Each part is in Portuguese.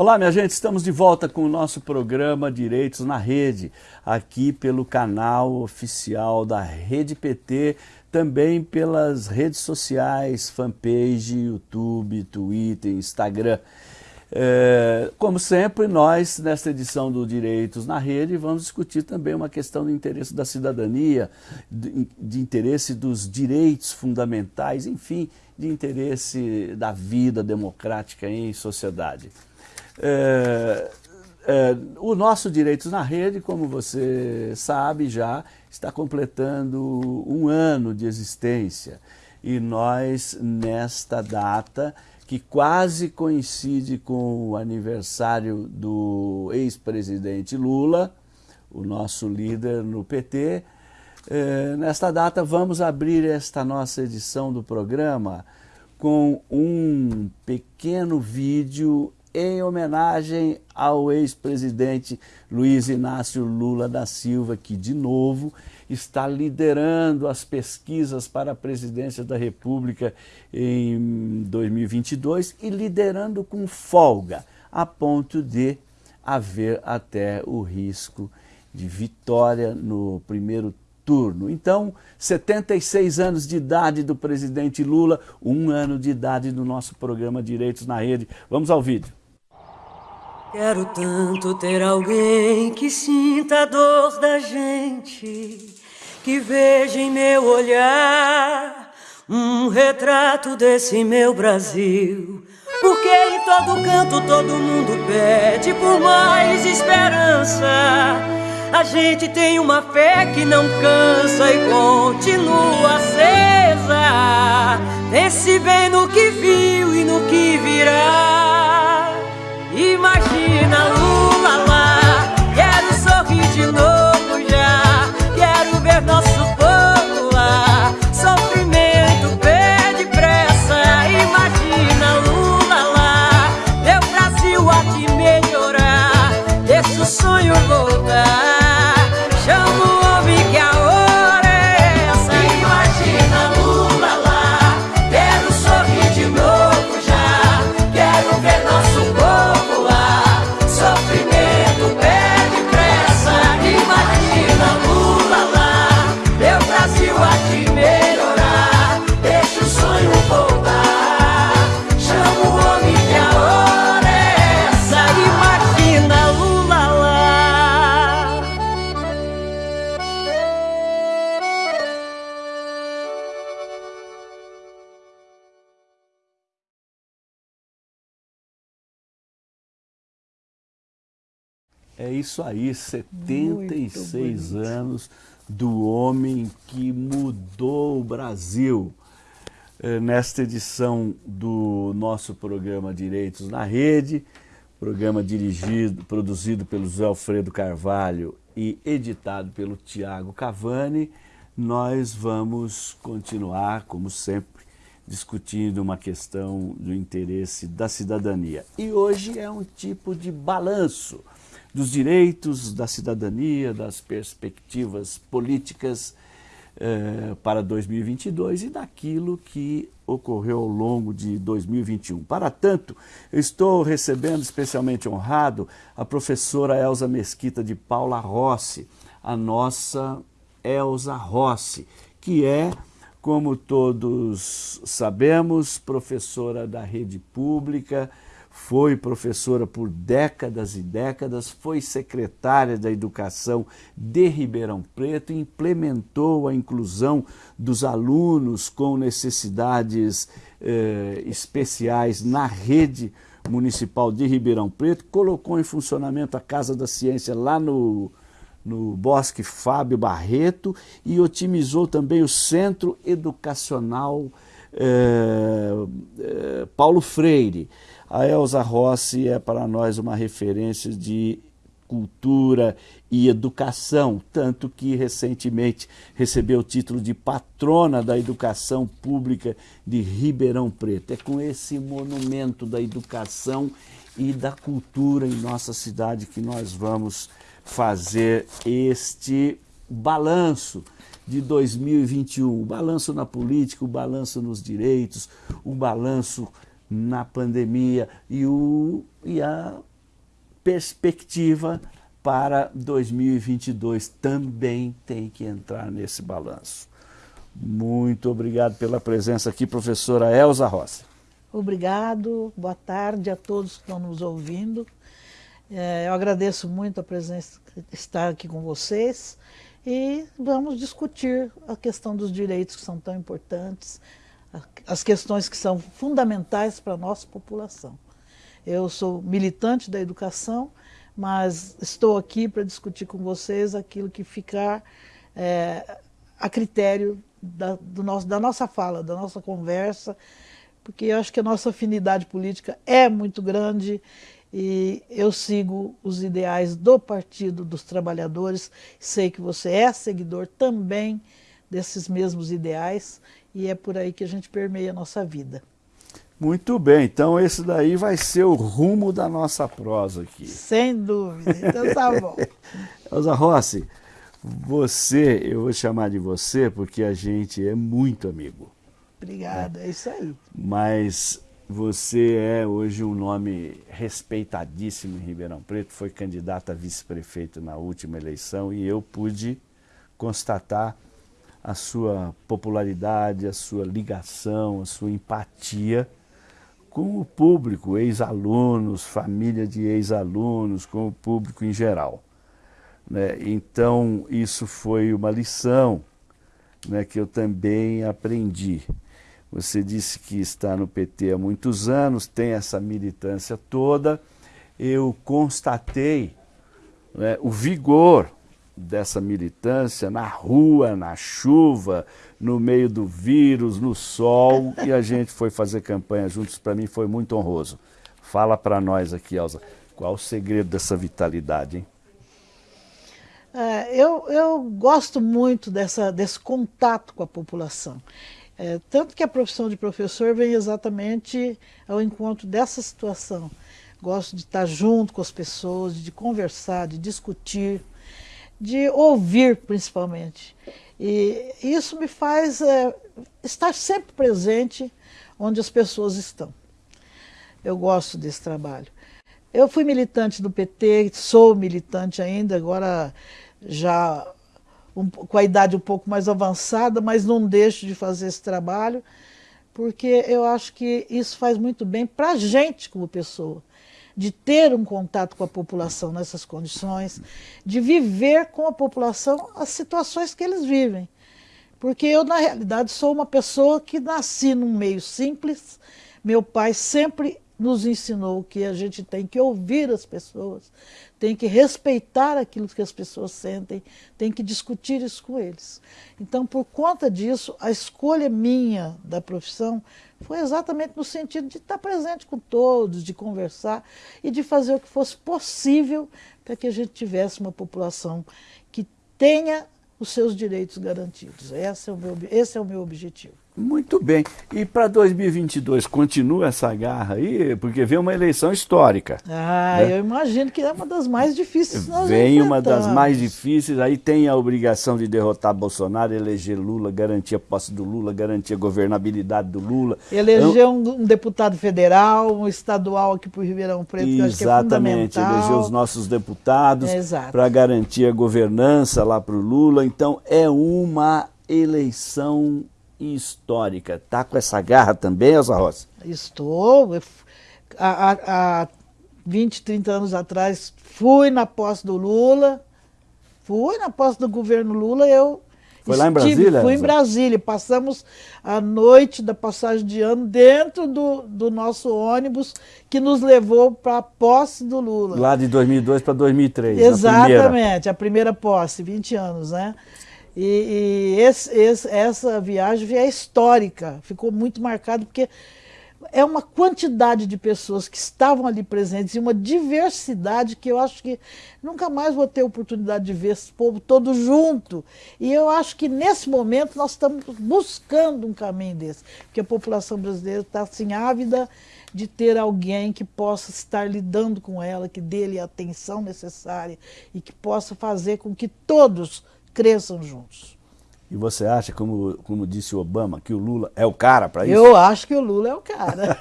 Olá, minha gente, estamos de volta com o nosso programa Direitos na Rede, aqui pelo canal oficial da Rede PT, também pelas redes sociais, fanpage, YouTube, Twitter, Instagram. É, como sempre, nós, nesta edição do Direitos na Rede, vamos discutir também uma questão do interesse da cidadania, de, de interesse dos direitos fundamentais, enfim, de interesse da vida democrática em sociedade. É, é, o nosso Direitos na Rede, como você sabe já, está completando um ano de existência. E nós, nesta data, que quase coincide com o aniversário do ex-presidente Lula, o nosso líder no PT, é, nesta data vamos abrir esta nossa edição do programa com um pequeno vídeo em homenagem ao ex-presidente Luiz Inácio Lula da Silva, que, de novo, está liderando as pesquisas para a presidência da República em 2022 e liderando com folga, a ponto de haver até o risco de vitória no primeiro turno. Então, 76 anos de idade do presidente Lula, um ano de idade do nosso programa Direitos na Rede. Vamos ao vídeo. Quero tanto ter alguém que sinta a dor da gente, que veja em meu olhar um retrato desse meu Brasil. Porque em todo canto todo mundo pede por mais esperança. A gente tem uma fé que não cansa e continua acesa. Pense bem no que viu e no que virá. Deixa o É isso aí, 76 anos do homem que mudou o Brasil. É, nesta edição do nosso programa Direitos na Rede, programa dirigido, produzido pelo José Alfredo Carvalho e editado pelo Tiago Cavani, nós vamos continuar, como sempre, discutindo uma questão do interesse da cidadania. E hoje é um tipo de balanço dos direitos, da cidadania, das perspectivas políticas eh, para 2022 e daquilo que ocorreu ao longo de 2021. Para tanto, estou recebendo especialmente honrado a professora Elza Mesquita de Paula Rossi, a nossa Elza Rossi, que é, como todos sabemos, professora da rede pública, foi professora por décadas e décadas, foi secretária da Educação de Ribeirão Preto, implementou a inclusão dos alunos com necessidades eh, especiais na rede municipal de Ribeirão Preto, colocou em funcionamento a Casa da Ciência lá no, no Bosque Fábio Barreto e otimizou também o Centro Educacional eh, eh, Paulo Freire. A Elza Rossi é para nós uma referência de cultura e educação, tanto que recentemente recebeu o título de patrona da educação pública de Ribeirão Preto. É com esse monumento da educação e da cultura em nossa cidade que nós vamos fazer este balanço de 2021, o balanço na política, o balanço nos direitos, o balanço na pandemia e, o, e a perspectiva para 2022 também tem que entrar nesse balanço. Muito obrigado pela presença aqui, professora Elza Rossi. Obrigado, boa tarde a todos que estão nos ouvindo. É, eu agradeço muito a presença, estar aqui com vocês e vamos discutir a questão dos direitos que são tão importantes, as questões que são fundamentais para a nossa população. Eu sou militante da educação, mas estou aqui para discutir com vocês aquilo que ficar é, a critério da, do nosso, da nossa fala, da nossa conversa, porque eu acho que a nossa afinidade política é muito grande e eu sigo os ideais do Partido dos Trabalhadores, sei que você é seguidor também desses mesmos ideais e é por aí que a gente permeia a nossa vida. Muito bem, então esse daí vai ser o rumo da nossa prosa aqui. Sem dúvida, então tá bom. Elza Rossi, você, eu vou chamar de você porque a gente é muito amigo. Obrigada, é, é isso aí. Mas você é hoje um nome respeitadíssimo em Ribeirão Preto, foi candidato a vice-prefeito na última eleição e eu pude constatar a sua popularidade, a sua ligação, a sua empatia com o público, ex-alunos, família de ex-alunos, com o público em geral. Né? Então, isso foi uma lição né, que eu também aprendi. Você disse que está no PT há muitos anos, tem essa militância toda. Eu constatei né, o vigor dessa militância na rua, na chuva, no meio do vírus, no sol, e a gente foi fazer campanha juntos. Para mim foi muito honroso. Fala para nós aqui, Elza, qual o segredo dessa vitalidade, hein? É, eu, eu gosto muito dessa, desse contato com a população. É, tanto que a profissão de professor vem exatamente ao encontro dessa situação. Gosto de estar junto com as pessoas, de conversar, de discutir, de ouvir principalmente. E isso me faz é, estar sempre presente onde as pessoas estão. Eu gosto desse trabalho. Eu fui militante do PT, sou militante ainda, agora já um, com a idade um pouco mais avançada, mas não deixo de fazer esse trabalho, porque eu acho que isso faz muito bem para a gente como pessoa, de ter um contato com a população nessas condições, de viver com a população as situações que eles vivem. Porque eu, na realidade, sou uma pessoa que nasci num meio simples, meu pai sempre nos ensinou que a gente tem que ouvir as pessoas, tem que respeitar aquilo que as pessoas sentem, tem que discutir isso com eles. Então, por conta disso, a escolha minha da profissão foi exatamente no sentido de estar presente com todos, de conversar e de fazer o que fosse possível para que a gente tivesse uma população que tenha os seus direitos garantidos. Esse é o meu, esse é o meu objetivo. Muito bem. E para 2022, continua essa garra aí? Porque vem uma eleição histórica. Ah, né? eu imagino que é uma das mais difíceis. Vem uma das mais difíceis. Aí tem a obrigação de derrotar Bolsonaro, eleger Lula, garantir a posse do Lula, garantir a governabilidade do Lula. Eleger um, um deputado federal, um estadual aqui para o Ribeirão Preto, que acho que é fundamental. Exatamente, eleger os nossos deputados é, para garantir a governança lá para o Lula. Então é uma eleição histórica. Está com essa garra também, Elza Rossi? Estou. Há, há 20, 30 anos atrás, fui na posse do Lula, fui na posse do governo Lula, eu foi lá em Brasília? Fui em Brasília. Passamos a noite da passagem de ano dentro do, do nosso ônibus que nos levou para a posse do Lula. Lá de 2002 para 2003. Exatamente, a primeira. a primeira posse, 20 anos, né? E, e esse, esse, essa viagem é histórica, ficou muito marcado porque é uma quantidade de pessoas que estavam ali presentes e uma diversidade que eu acho que nunca mais vou ter oportunidade de ver esse povo todo junto. E eu acho que nesse momento nós estamos buscando um caminho desse, porque a população brasileira está assim ávida de ter alguém que possa estar lidando com ela, que dê-lhe a atenção necessária e que possa fazer com que todos cresçam juntos. E você acha, como, como disse o Obama, que o Lula é o cara para isso? Eu acho que o Lula é o cara.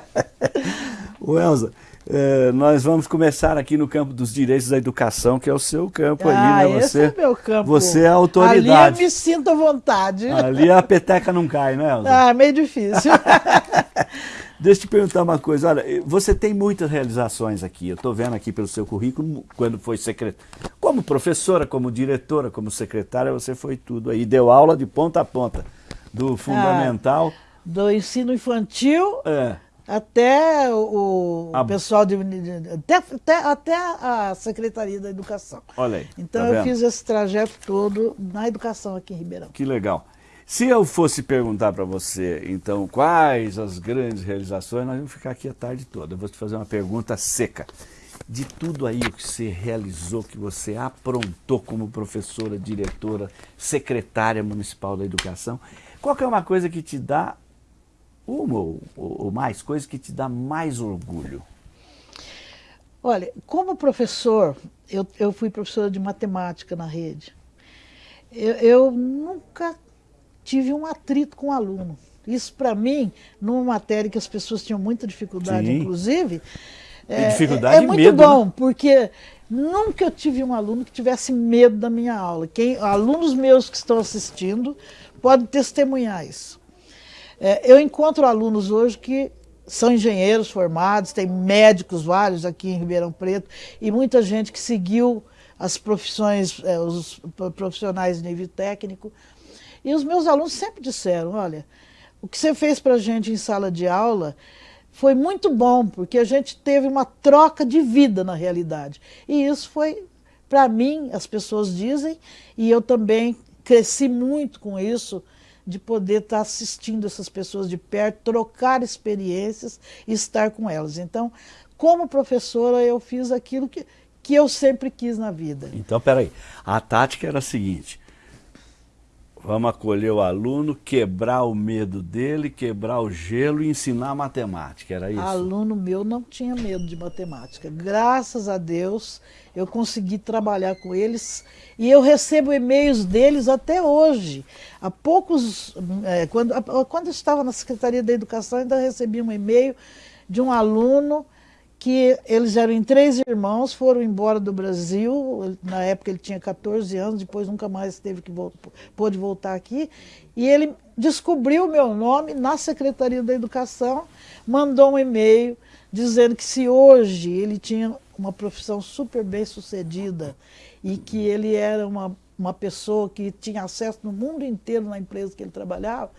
o Elza, É, nós vamos começar aqui no campo dos direitos da educação, que é o seu campo ah, ali, né? Você, esse é meu campo. Você é a autoridade. Ali eu me sinto à vontade. Ali a peteca não cai, né, Elza? Ah, meio difícil. Deixa eu te perguntar uma coisa. Olha, você tem muitas realizações aqui. Eu estou vendo aqui pelo seu currículo, quando foi secretária. Como professora, como diretora, como secretária, você foi tudo aí. Deu aula de ponta a ponta. Do fundamental. Ah, do ensino infantil. É até o, a... pessoal de, até, até, até, a Secretaria da Educação. Olha aí. Então tá eu fiz esse trajeto todo na educação aqui em Ribeirão. Que legal. Se eu fosse perguntar para você, então, quais as grandes realizações, nós vamos ficar aqui a tarde toda. Eu vou te fazer uma pergunta seca. De tudo aí que você realizou, que você aprontou como professora, diretora, secretária municipal da educação, qual é uma coisa que te dá uma ou, ou mais coisa que te dá mais orgulho? Olha, como professor, eu, eu fui professora de matemática na rede. Eu, eu nunca tive um atrito com o aluno. Isso, para mim, numa matéria que as pessoas tinham muita dificuldade, Sim. inclusive, é, dificuldade é, é muito medo, bom, né? porque nunca eu tive um aluno que tivesse medo da minha aula. Quem, alunos meus que estão assistindo podem testemunhar isso. É, eu encontro alunos hoje que são engenheiros formados, tem médicos vários aqui em Ribeirão Preto e muita gente que seguiu as profissões, é, os profissionais de nível técnico. E os meus alunos sempre disseram, olha, o que você fez para a gente em sala de aula foi muito bom, porque a gente teve uma troca de vida na realidade. E isso foi, para mim, as pessoas dizem, e eu também cresci muito com isso, de poder estar assistindo essas pessoas de perto, trocar experiências e estar com elas. Então, como professora, eu fiz aquilo que, que eu sempre quis na vida. Então, peraí, a tática era a seguinte, Vamos acolher o aluno, quebrar o medo dele, quebrar o gelo e ensinar matemática, era isso? Aluno meu não tinha medo de matemática. Graças a Deus eu consegui trabalhar com eles e eu recebo e-mails deles até hoje. Há poucos, é, quando, quando eu estava na Secretaria da Educação, ainda recebi um e-mail de um aluno que eles eram em três irmãos, foram embora do Brasil, na época ele tinha 14 anos, depois nunca mais teve que pôde voltar aqui, e ele descobriu o meu nome na Secretaria da Educação, mandou um e-mail dizendo que se hoje ele tinha uma profissão super bem sucedida e que ele era uma, uma pessoa que tinha acesso no mundo inteiro na empresa que ele trabalhava,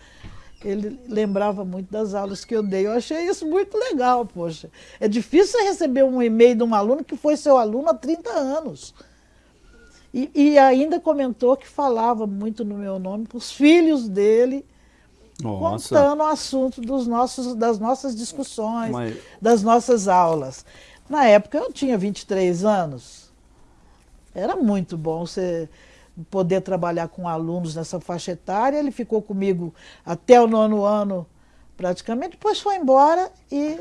ele lembrava muito das aulas que eu dei. Eu achei isso muito legal, poxa. É difícil receber um e-mail de um aluno que foi seu aluno há 30 anos. E, e ainda comentou que falava muito no meu nome com os filhos dele, Nossa. contando o assunto dos nossos, das nossas discussões, Mas... das nossas aulas. Na época eu tinha 23 anos. Era muito bom você poder trabalhar com alunos nessa faixa etária. Ele ficou comigo até o nono ano, praticamente, depois foi embora e,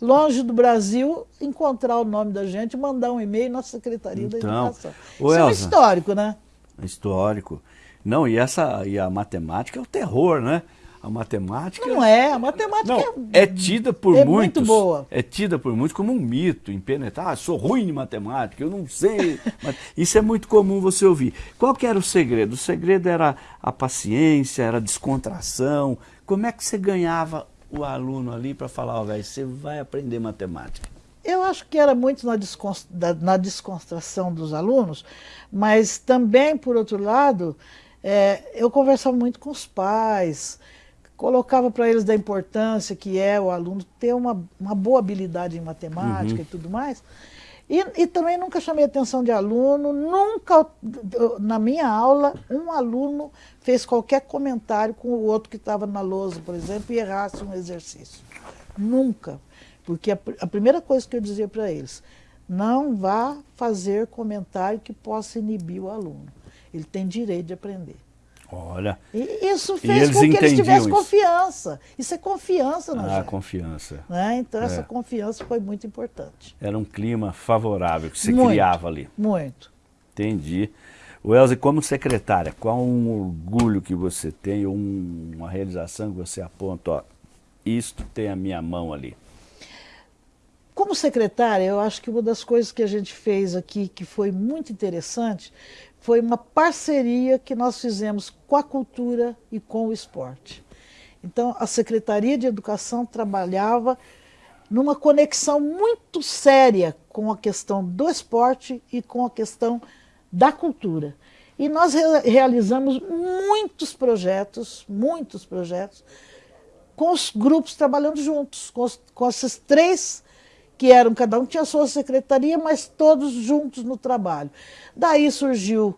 longe do Brasil, encontrar o nome da gente mandar um e-mail na Secretaria então, da Educação. Isso Elza, é um histórico, né? Histórico. Não, e, essa, e a matemática é o terror, né? A matemática. Não é, a matemática não, é, é tida por é muitos. Muito boa. É tida por muitos como um mito, impenetrável. Ah, sou ruim em matemática, eu não sei. Isso é muito comum você ouvir. Qual que era o segredo? O segredo era a paciência, era a descontração. Como é que você ganhava o aluno ali para falar, ó, oh, velho, você vai aprender matemática? Eu acho que era muito na, na descontração dos alunos, mas também, por outro lado, é, eu conversava muito com os pais, colocava para eles da importância que é o aluno ter uma, uma boa habilidade em matemática uhum. e tudo mais. E, e, também nunca chamei atenção de aluno, nunca, na minha aula, um aluno fez qualquer comentário com o outro que estava na lousa, por exemplo, e errasse um exercício. Nunca. Porque a, a primeira coisa que eu dizia para eles, não vá fazer comentário que possa inibir o aluno. Ele tem direito de aprender. Olha. E isso fez com que eles tivessem isso. confiança. Isso é confiança na Ah, gente. confiança. Né? Então é. essa confiança foi muito importante. Era um clima favorável que você muito, criava ali. Muito. Entendi. O Elze, como secretária, qual um orgulho que você tem, um, uma realização que você aponta, ó, isto tem a minha mão ali? como secretária, eu acho que uma das coisas que a gente fez aqui que foi muito interessante foi uma parceria que nós fizemos com a cultura e com o esporte. Então, a Secretaria de Educação trabalhava numa conexão muito séria com a questão do esporte e com a questão da cultura. E nós re realizamos muitos projetos, muitos projetos, com os grupos trabalhando juntos, com, os, com esses três que eram, cada um tinha sua secretaria, mas todos juntos no trabalho. Daí surgiu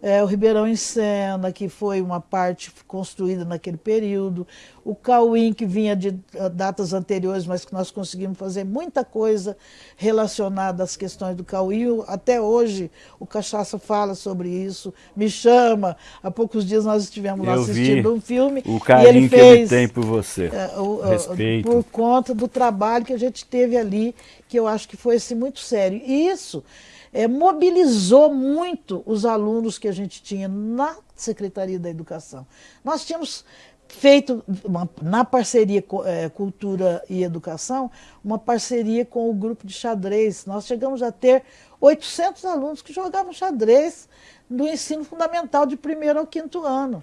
é, o Ribeirão em Sena, que foi uma parte construída naquele período, o Cauim, que vinha de ah, datas anteriores, mas que nós conseguimos fazer muita coisa relacionada às questões do Cauim. Até hoje o Cachaça fala sobre isso, me chama. Há poucos dias nós estivemos lá assistindo um filme. O carinho ele fez, que ele tem por você. É, o, Respeito. Por conta do trabalho que a gente teve ali, que eu acho que foi assim, muito sério. E isso é, mobilizou muito os alunos que a gente tinha na Secretaria da Educação. Nós tínhamos feito, uma, na parceria é, Cultura e Educação, uma parceria com o grupo de xadrez. Nós chegamos a ter 800 alunos que jogavam xadrez no ensino fundamental de primeiro ao quinto ano.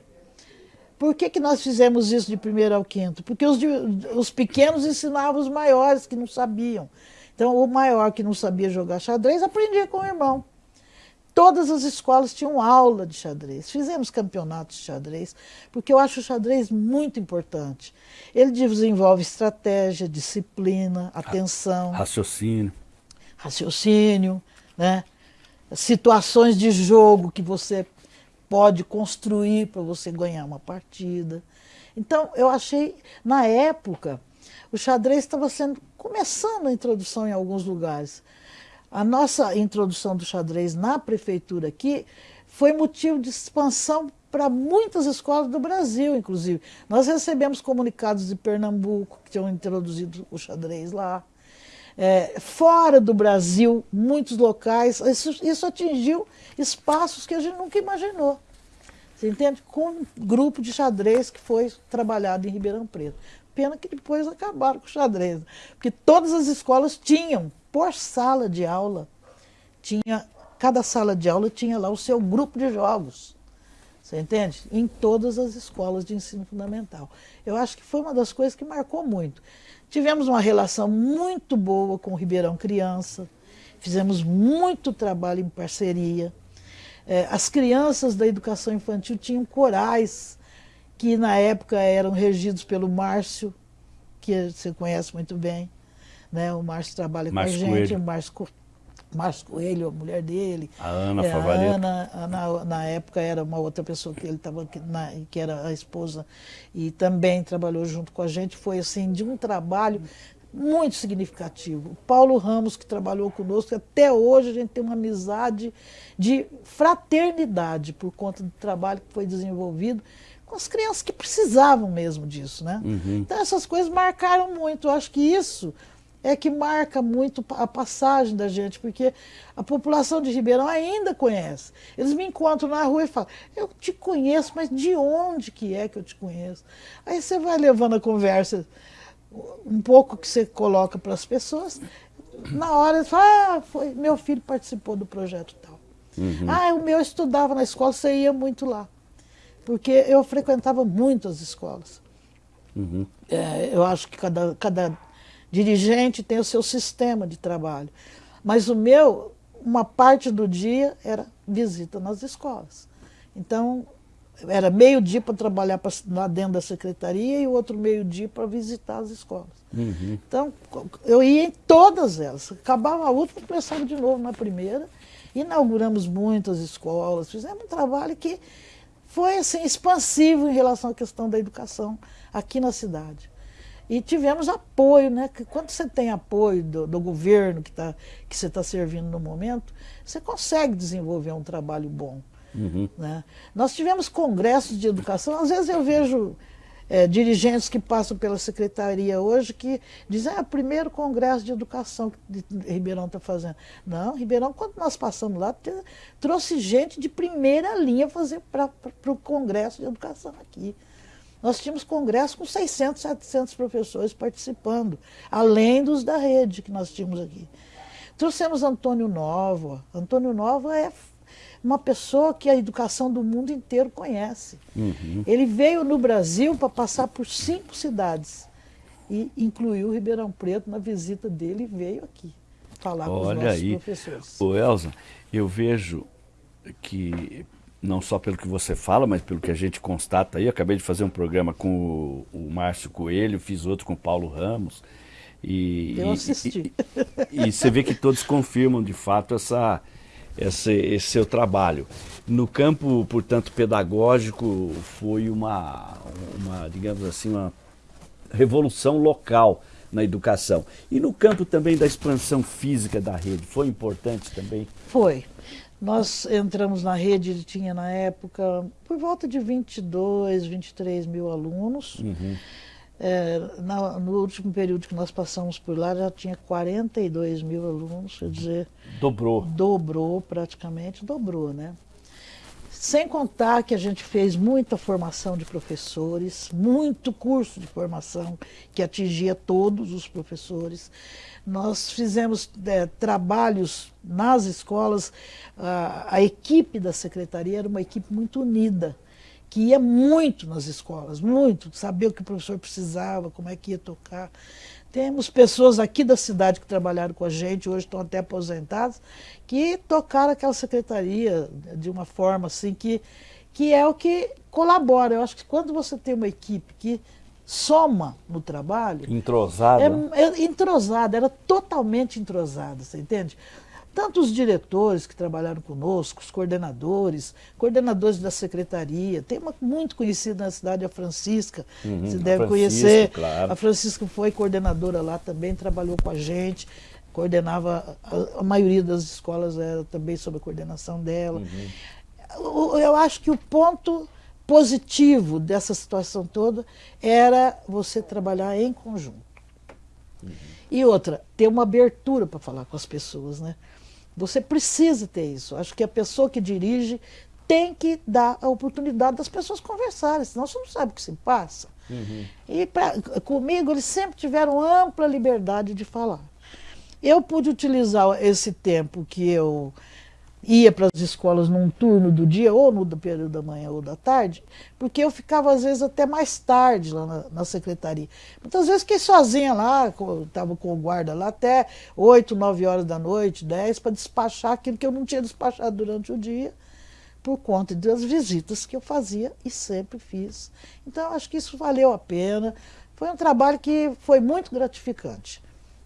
Por que, que nós fizemos isso de primeiro ao quinto? Porque os, os pequenos ensinavam os maiores que não sabiam. Então, o maior que não sabia jogar xadrez aprendia com o irmão. Todas as escolas tinham aula de xadrez. Fizemos campeonatos de xadrez, porque eu acho o xadrez muito importante. Ele desenvolve estratégia, disciplina, atenção. Raciocínio. Raciocínio, né? situações de jogo que você pode construir para você ganhar uma partida. Então, eu achei, na época, o xadrez estava sendo começando a introdução em alguns lugares. A nossa introdução do xadrez na prefeitura aqui foi motivo de expansão para muitas escolas do Brasil, inclusive. Nós recebemos comunicados de Pernambuco que tinham introduzido o xadrez lá. É, fora do Brasil, muitos locais, isso, isso atingiu espaços que a gente nunca imaginou. Você entende? Com um grupo de xadrez que foi trabalhado em Ribeirão Preto. Pena que depois acabaram com o xadrez. Porque todas as escolas tinham, por sala de aula, tinha, cada sala de aula tinha lá o seu grupo de jogos. Você entende? Em todas as escolas de ensino fundamental. Eu acho que foi uma das coisas que marcou muito. Tivemos uma relação muito boa com o Ribeirão Criança, fizemos muito trabalho em parceria. É, as crianças da educação infantil tinham corais que na época eram regidos pelo Márcio, que você conhece muito bem. Né? O Márcio trabalha Márcio com a gente, Coelho. o Márcio, Márcio Coelho, a mulher dele. A Ana é. A Ana, a, na, na, época, era uma outra pessoa que ele estava, que era a esposa, e também trabalhou junto com a gente. Foi assim, de um trabalho muito significativo. Paulo Ramos, que trabalhou conosco, até hoje a gente tem uma amizade de fraternidade por conta do trabalho que foi desenvolvido com as crianças que precisavam mesmo disso, né? Uhum. Então essas coisas marcaram muito. Eu acho que isso é que marca muito a passagem da gente, porque a população de Ribeirão ainda conhece. Eles me encontram na rua e falam, eu te conheço, mas de onde que é que eu te conheço? Aí você vai levando a conversa um pouco que você coloca para as pessoas, na hora você fala, ah, foi, meu filho participou do projeto tal. Uhum. Ah, o meu estudava na escola, você ia muito lá porque eu frequentava muito as escolas. Uhum. É, eu acho que cada, cada dirigente tem o seu sistema de trabalho. Mas o meu, uma parte do dia era visita nas escolas. Então, era meio dia para trabalhar pra, lá dentro da secretaria e o outro meio dia para visitar as escolas. Uhum. Então, eu ia em todas elas. Acabava a última, começava de novo na primeira. Inauguramos muitas escolas, fizemos um trabalho que foi assim, expansivo em relação à questão da educação aqui na cidade. E tivemos apoio, né? Que quando você tem apoio do, do governo que, tá, que você está servindo no momento, você consegue desenvolver um trabalho bom. Uhum. Né? Nós tivemos congressos de educação, às vezes eu vejo é, dirigentes que passam pela secretaria hoje que dizem, ah, primeiro congresso de educação que Ribeirão está fazendo. Não, Ribeirão, quando nós passamos lá, trouxe gente de primeira linha fazer para o congresso de educação aqui. nós tínhamos congresso com 600, 700 professores participando, além dos da rede que nós tínhamos aqui. Trouxemos Antônio Nova. Antônio Nova é uma pessoa que a educação do mundo inteiro conhece. Uhum. Ele veio no Brasil para passar por cinco cidades e incluiu Ribeirão Preto na visita dele e veio aqui falar Olha com os nossos aí. professores. Ô Elza, eu vejo que não só pelo que você fala, mas pelo que a gente constata aí. Eu acabei de fazer um programa com o, o Márcio Coelho, fiz outro com o Paulo Ramos. E, eu assisti. E, e, e, você vê que todos confirmam de fato essa, esse, esse seu trabalho. No campo, portanto, pedagógico, foi uma, uma, digamos assim, uma revolução local na educação. E no campo também da expansão física da rede, foi importante também? Foi. Nós entramos na rede, tinha na época por volta de 22, 23 mil alunos. Uhum. É, na, no último período que nós passamos por lá já tinha 42 mil alunos, quer dizer... Dobrou. Dobrou praticamente, dobrou, né? Sem contar que a gente fez muita formação de professores, muito curso de formação que atingia todos os professores. Nós fizemos é, trabalhos nas escolas, a, a equipe da secretaria era uma equipe muito unida, que ia muito nas escolas, muito, saber o que o professor precisava, como é que ia tocar. Temos pessoas aqui da cidade que trabalharam com a gente, hoje estão até aposentadas, que tocaram aquela secretaria de uma forma assim que, que é o que colabora. Eu acho que quando você tem uma equipe que soma no trabalho. Entrosada? É, é, entrosada, era totalmente entrosada, você entende? Tanto os diretores que trabalharam conosco, os coordenadores, coordenadores da secretaria, tem uma muito conhecida na cidade, a Francisca, uhum, você deve conhecer. Claro. A Francisca foi coordenadora lá também, trabalhou com a gente, coordenava, a, a maioria das escolas era também sob a coordenação dela. Uhum. Eu, eu acho que o ponto positivo dessa situação toda era você trabalhar em conjunto. Uhum. E outra, ter uma abertura para falar com as pessoas, né? Você precisa ter isso. Acho que a pessoa que dirige tem que dar a oportunidade das pessoas conversarem, senão você não sabe o que se passa. Uhum. E pra, comigo eles sempre tiveram ampla liberdade de falar. Eu pude utilizar esse tempo que eu ia para as escolas num turno do dia, ou no período da manhã ou da tarde, porque eu ficava às vezes até mais tarde lá na, na secretaria. Muitas vezes fiquei sozinha lá, estava com o guarda lá até 8, 9 horas da noite, 10, para despachar aquilo que eu não tinha despachado durante o dia, por conta das visitas que eu fazia e sempre fiz. Então, acho que isso valeu a pena. Foi um trabalho que foi muito gratificante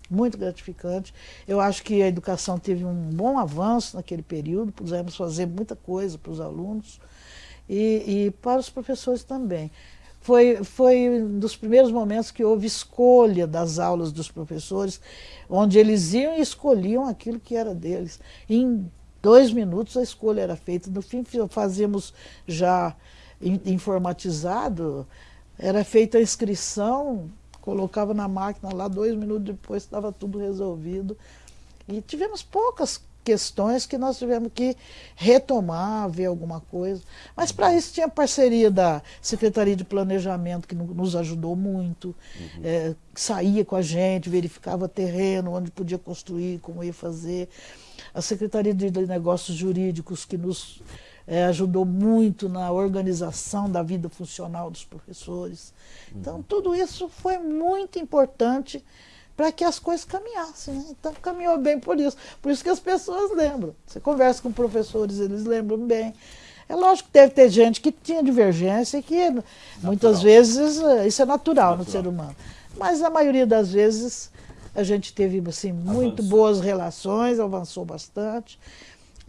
muito gratificante. Eu acho que a educação teve um bom avanço naquele período, pudemos fazer muita coisa para os alunos e, e para os professores também. Foi, foi um dos primeiros momentos que houve escolha das aulas dos professores, onde eles iam e escolhiam aquilo que era deles. Em dois minutos a escolha era feita. No fim, fazíamos já informatizado, era feita a inscrição colocava na máquina lá, dois minutos depois estava tudo resolvido. E tivemos poucas questões que nós tivemos que retomar, ver alguma coisa. Mas para isso tinha parceria da Secretaria de Planejamento, que nos ajudou muito, uhum. é, saía com a gente, verificava terreno, onde podia construir, como ia fazer. A Secretaria de Negócios Jurídicos, que nos é, ajudou muito na organização da vida funcional dos professores. Então, uhum. tudo isso foi muito importante para que as coisas caminhassem. Né? Então, caminhou bem por isso. Por isso que as pessoas lembram. Você conversa com professores, eles lembram bem. É lógico que deve ter gente que tinha divergência e que natural. muitas vezes eh, isso é natural, natural, no ser humano. Mas a maioria das vezes a gente teve assim, muito boas relações, avançou bastante.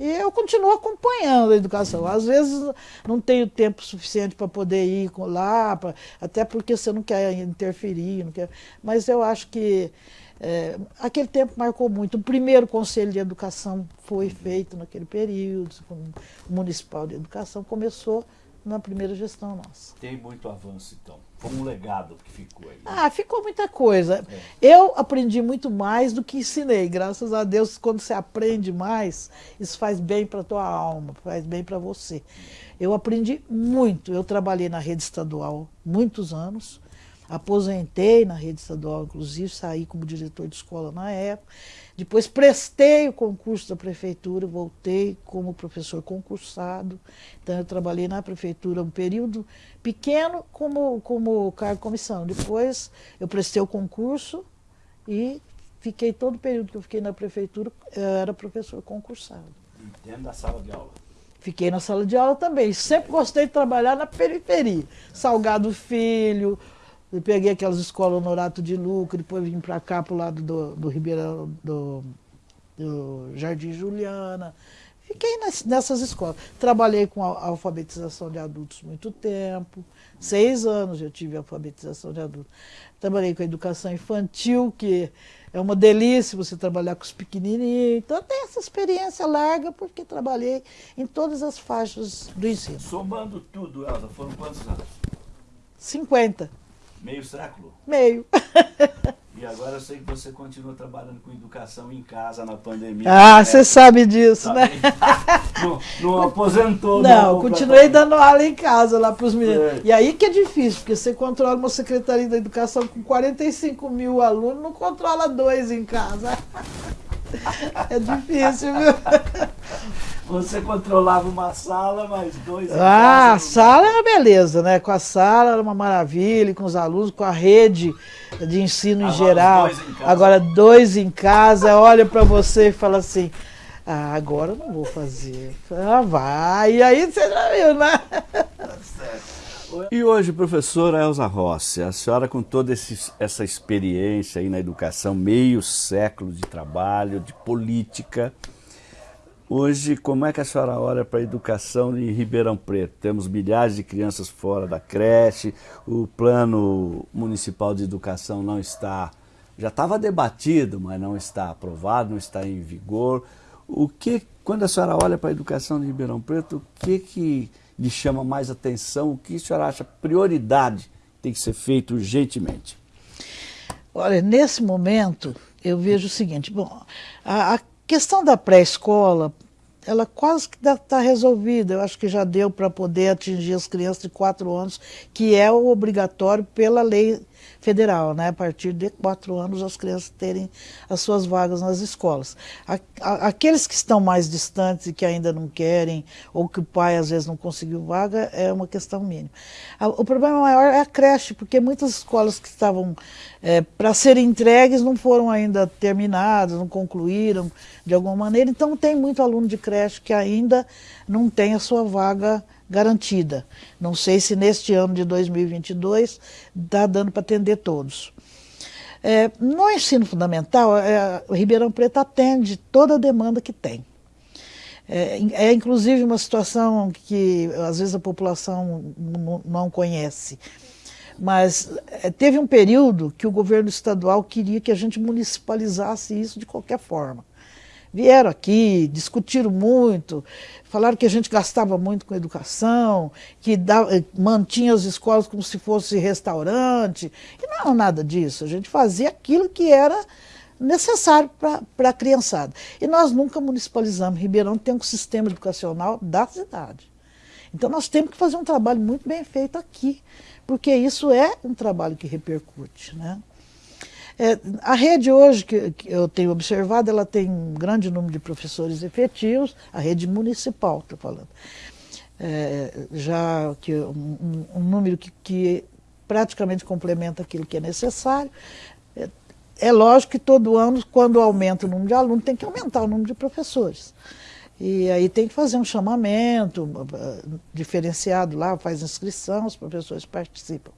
E eu continuo acompanhando a educação. Às vezes não tenho tempo suficiente para poder ir lá, pra, até porque você não quer interferir, não quer, mas eu acho que é, aquele tempo marcou muito. O primeiro conselho de educação foi feito naquele período, o municipal de educação começou na primeira gestão nossa. Tem muito avanço, então. Foi um legado que ficou aí. Né? Ah, ficou muita coisa. É. Eu aprendi muito mais do que ensinei. Graças a Deus, quando você aprende mais, isso faz bem para a tua alma, faz bem para você. Eu aprendi muito. Eu trabalhei na rede estadual muitos anos. Aposentei na rede estadual, inclusive, saí como diretor de escola na época. Depois prestei o concurso da prefeitura, voltei como professor concursado. Então eu trabalhei na prefeitura um período pequeno como, como cargo comissão. Depois eu prestei o concurso e fiquei todo o período que eu fiquei na prefeitura, eu era professor concursado. E dentro da sala de aula? Fiquei na sala de aula também. Sempre gostei de trabalhar na periferia. Salgado Filho, eu peguei aquelas escolas Honorato de Luca, depois vim para cá, para o lado do, do Ribeirão, do, do Jardim Juliana. Fiquei nessas escolas. Trabalhei com a alfabetização de adultos muito tempo. Seis anos eu tive alfabetização de adultos. Trabalhei com a educação infantil, que é uma delícia você trabalhar com os pequenininhos. Então, tem essa experiência larga, porque trabalhei em todas as faixas do ensino. Somando tudo, Elza, foram quantos anos? 50. Meio século? Meio. E agora eu sei que você continua trabalhando com educação em casa na pandemia. Ah, você sabe disso, tá né? não, não aposentou, não. Não, continuei dando aula em casa lá para os meninos. É. E aí que é difícil, porque você controla uma secretaria da educação com 45 mil alunos, não controla dois em casa. É difícil, viu? Você controlava uma sala, mas dois. Ah, a sala era beleza, né? Com a sala era uma maravilha, com os alunos, com a rede de ensino Agora em geral. Dois em Agora dois em casa, olha para você e fala assim. Ah, agora não vou fazer. Ah, vai. E aí você já viu, né? E hoje, professora Elza Rossi, a senhora com toda esse, essa experiência aí na educação, meio século de trabalho, de política, Hoje, como é que a senhora olha para a educação em Ribeirão Preto? Temos milhares de crianças fora da creche, o plano municipal de educação não está, já estava debatido, mas não está aprovado, não está em vigor. O que, quando a senhora olha para a educação de Ribeirão Preto, o que, que lhe chama mais atenção? O que a senhora acha prioridade tem que ser feito urgentemente? Olha, nesse momento, eu vejo o seguinte, bom, a, a questão da pré-escola, ela quase que está resolvida. Eu acho que já deu para poder atingir as crianças de 4 anos, que é o obrigatório pela lei federal, né? a partir de quatro anos as crianças terem as suas vagas nas escolas. Aqueles que estão mais distantes e que ainda não querem, ou que o pai às vezes não conseguiu vaga, é uma questão mínima. O problema maior é a creche, porque muitas escolas que estavam é, para serem entregues não foram ainda terminadas, não concluíram de alguma maneira, então tem muito aluno de creche que ainda não tem a sua vaga garantida. Não sei se neste ano de 2022 está dando para atender todos. É, no ensino fundamental, é, o Ribeirão Preto atende toda a demanda que tem. É, é, inclusive uma situação que às vezes a população não conhece. Mas é, teve um período que o governo estadual queria que a gente municipalizasse isso de qualquer forma vieram aqui, discutiram muito, falaram que a gente gastava muito com educação, que dava, mantinha as escolas como se fosse restaurante. E não nada disso. A gente fazia aquilo que era necessário para a criançada. E nós nunca municipalizamos. Ribeirão tem um sistema educacional da cidade. Então nós temos que fazer um trabalho muito bem feito aqui, porque isso é um trabalho que repercute. Né? É, a rede hoje, que, que, eu tenho observado, ela tem um grande número de professores efetivos, a rede municipal, estou falando. É, já que um, um número que, que, praticamente complementa aquilo que é necessário. É, é lógico que todo ano, quando aumenta o número de alunos, tem que aumentar o número de professores. E aí tem que fazer um chamamento diferenciado lá, faz inscrição, os professores participam.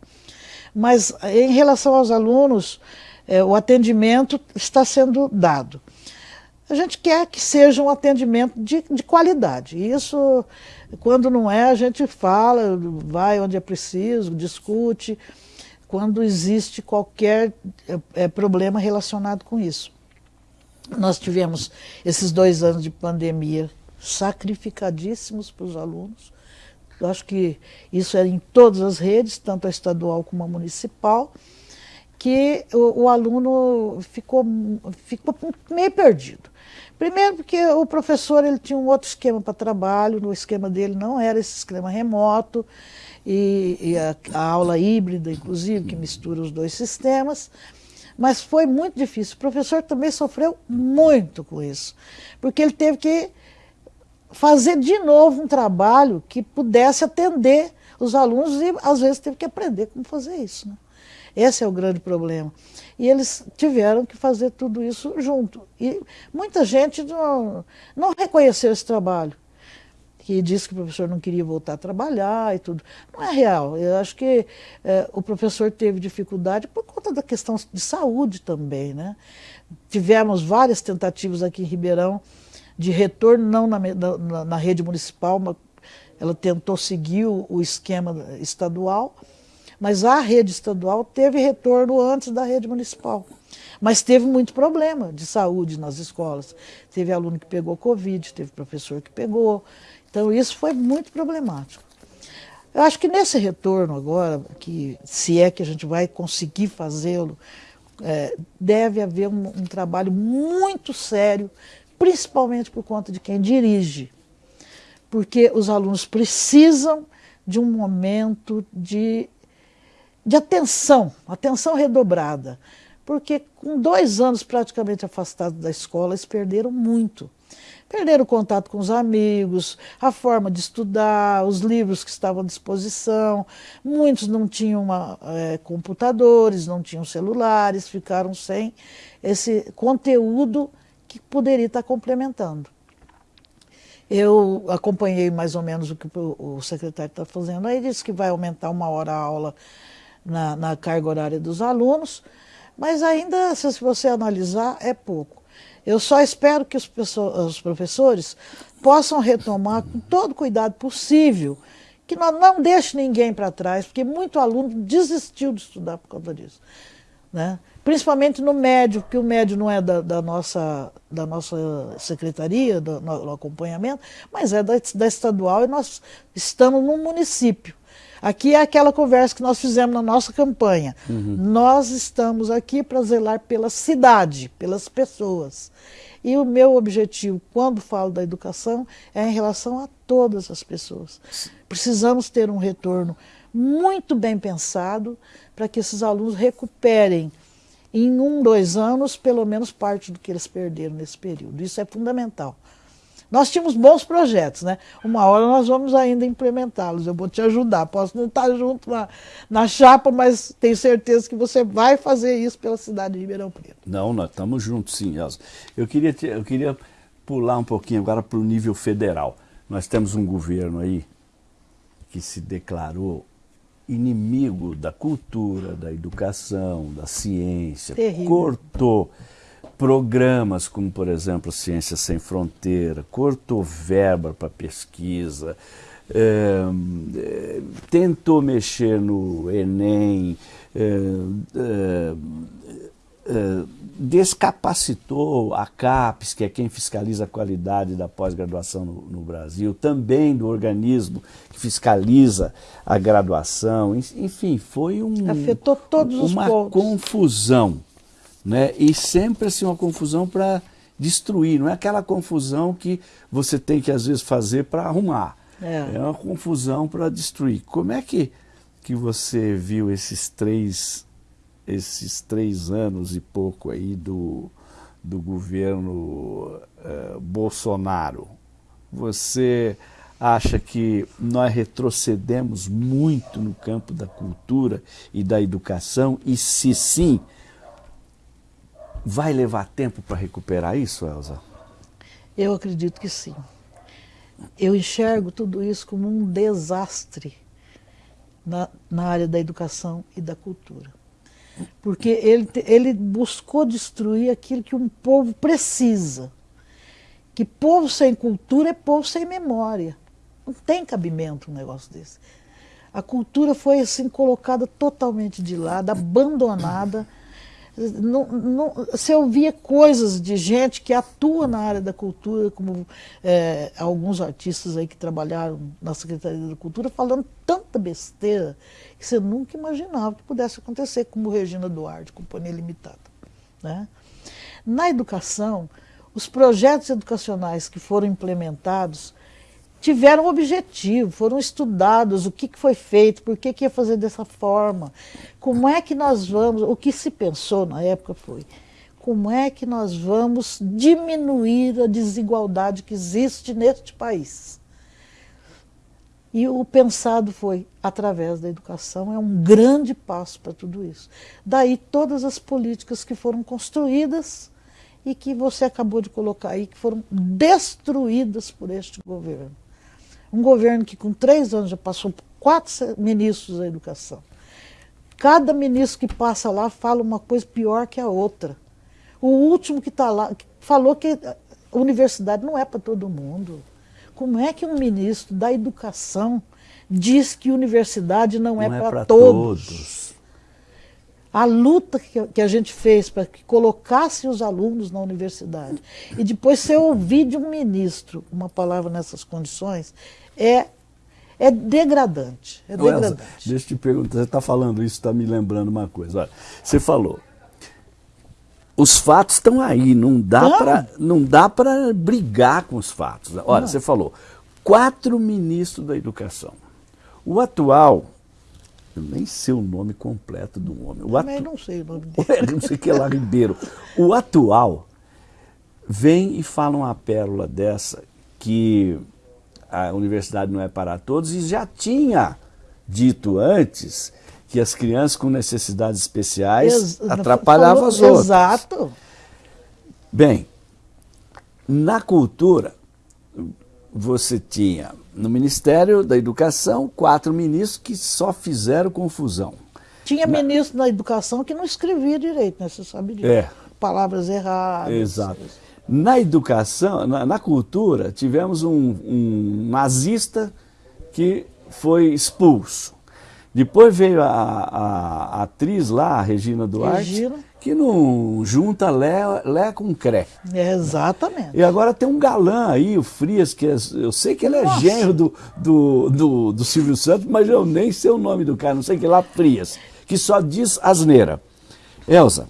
Mas em relação aos alunos, é, o atendimento está sendo dado. A gente quer que seja um atendimento de, de qualidade. Isso, quando não é, a gente fala, vai onde é preciso, discute, quando existe qualquer é, problema relacionado com isso. Nós tivemos esses dois anos de pandemia sacrificadíssimos para os alunos, eu acho que isso é em todas as redes, tanto a estadual como a municipal, que o, o aluno ficou, ficou meio perdido. Primeiro porque o professor ele tinha um outro esquema para trabalho, no esquema dele não era esse esquema remoto, e, e a, a, aula híbrida, inclusive, que mistura os dois sistemas. Mas foi muito difícil. O professor também sofreu muito com isso, porque ele teve que fazer de novo um trabalho que pudesse atender os alunos e, às vezes, teve que aprender como fazer isso. Né? Esse é o grande problema. E eles tiveram que fazer tudo isso junto. E muita gente não, não reconheceu esse trabalho, que disse que o professor não queria voltar a trabalhar e tudo. Não é real. Eu acho que é, o professor teve dificuldade por conta da questão de saúde também. Né? Tivemos várias tentativas aqui em Ribeirão de retorno, não na, na, na rede municipal, mas ela tentou seguir o, o esquema estadual, mas a rede estadual teve retorno antes da rede municipal. Mas teve muito problema de saúde nas escolas. Teve aluno que pegou Covid, teve professor que pegou. Então isso foi muito problemático. Eu acho que nesse retorno agora, que se é que a gente vai conseguir fazê-lo, é, deve haver um, um trabalho muito sério, principalmente por conta de quem dirige. Porque os alunos precisam de um momento de de atenção, atenção redobrada. Porque com dois anos praticamente afastados da escola, eles perderam muito. Perderam o contato com os amigos, a forma de estudar, os livros que estavam à disposição. Muitos não tinham uma, é, computadores, não tinham celulares, ficaram sem esse conteúdo que poderia estar complementando. Eu acompanhei mais ou menos o que o secretário está fazendo aí, disse que vai aumentar uma hora a aula na, na carga horária dos alunos, mas ainda, se você analisar, é pouco. Eu só espero que os, os professores possam retomar com todo cuidado possível, que não, não deixe ninguém para trás, porque muito aluno desistiu de estudar por conta disso. Né? Principalmente no médio, porque o médio não é da, da nossa, da nossa secretaria, do, no, acompanhamento, mas é da, da estadual e nós estamos num município. Aqui é aquela conversa que nós fizemos na nossa campanha. Uhum. Nós estamos aqui para zelar pela cidade, pelas pessoas. E o meu objetivo, quando falo da educação, é em relação a todas as pessoas. Precisamos ter um retorno muito bem pensado para que esses alunos recuperem em um, dois anos, pelo menos parte do que eles perderam nesse período. Isso é fundamental. Nós tínhamos bons projetos, né? Uma hora nós vamos ainda implementá-los, eu vou te ajudar. Posso não estar junto na, na chapa, mas tenho certeza que você vai fazer isso pela cidade de Ribeirão Preto. Não, nós estamos juntos sim, Elza. Eu queria, te, eu queria pular um pouquinho agora para o nível federal. Nós temos um governo aí que se declarou inimigo da cultura, da educação, da ciência, Terrível. cortou programas como, por exemplo, Ciência Sem Fronteira, cortou verba para pesquisa, é, é, tentou mexer no Enem, é, descapacitou a CAPES, que é quem fiscaliza a qualidade da pós-graduação no, no, Brasil, também do organismo que fiscaliza a graduação, enfim, foi um, Afetou todos os uma pontos. confusão né? e sempre assim, uma confusão para destruir, não é aquela confusão que você tem que às vezes fazer para arrumar, é. é uma confusão para destruir. Como é que, que você viu esses três, esses três anos e pouco aí do, do governo uh, Bolsonaro? Você acha que nós retrocedemos muito no campo da cultura e da educação? E se sim, Vai levar tempo para recuperar isso, Elza? Eu acredito que sim. Eu enxergo tudo isso como um desastre na, na área da educação e da cultura. Porque ele, ele buscou destruir aquilo que um povo precisa. Que povo sem cultura é povo sem memória. Não tem cabimento um negócio desse. A cultura foi assim colocada totalmente de lado, abandonada não, não, você ouvia coisas de gente que atua na área da cultura, como é, alguns artistas aí que trabalharam na Secretaria da Cultura, falando tanta besteira que você nunca imaginava que pudesse acontecer, como Regina Duarte, Companhia Limitada. Né? Na educação, os projetos educacionais que foram implementados tiveram objetivo, foram estudados o que, que foi feito, por que, que ia fazer dessa forma, como é que nós vamos, o que se pensou na época foi, como é que nós vamos diminuir a desigualdade que existe neste país. E o pensado foi através da educação, é um grande passo para tudo isso. Daí todas as políticas que foram construídas e que você acabou de colocar aí, que foram destruídas por este governo. Um governo que com três anos já passou por quatro ministros da educação. Cada ministro que passa lá fala uma coisa pior que a outra. O último que está lá falou que a universidade não é para todo mundo. Como é que um ministro da educação diz que universidade não, é não é, é para todos? todos? A luta que, a gente fez para que colocasse os alunos na universidade e depois você ouvir de um ministro uma palavra nessas condições, é, é degradante. É degradante. Elza, deixa eu te perguntar, você está falando isso, está me lembrando uma coisa. Olha, você falou, os fatos estão aí, não dá para brigar com os fatos. Olha, não. você falou, quatro ministros da educação. O atual, eu nem sei o nome completo do homem. O Também atu... não sei o nome dele. não sei que é lá, Ribeiro. O atual vem e fala uma pérola dessa que a universidade não é para todos, e já tinha dito antes que as crianças com necessidades especiais Ex atrapalhavam as outras. Exato. Bem, na cultura, você tinha no Ministério da Educação quatro ministros que só fizeram confusão. Tinha na... ministro da Educação que não escrevia direito, né? Você sabe disso. É. Palavras erradas. Exato. Na educação, na, na cultura, tivemos um, um, nazista que foi expulso. Depois veio a, a, a atriz lá, a Regina Duarte, Regina. que não junta Lé, Lé com Cré. exatamente. E agora tem um galã aí, o Frias, que é, eu sei que ele é Nossa. genro do, do, do, do Silvio Santos, mas eu nem sei o nome do cara, não sei que lá, Frias, que só diz asneira. Elza,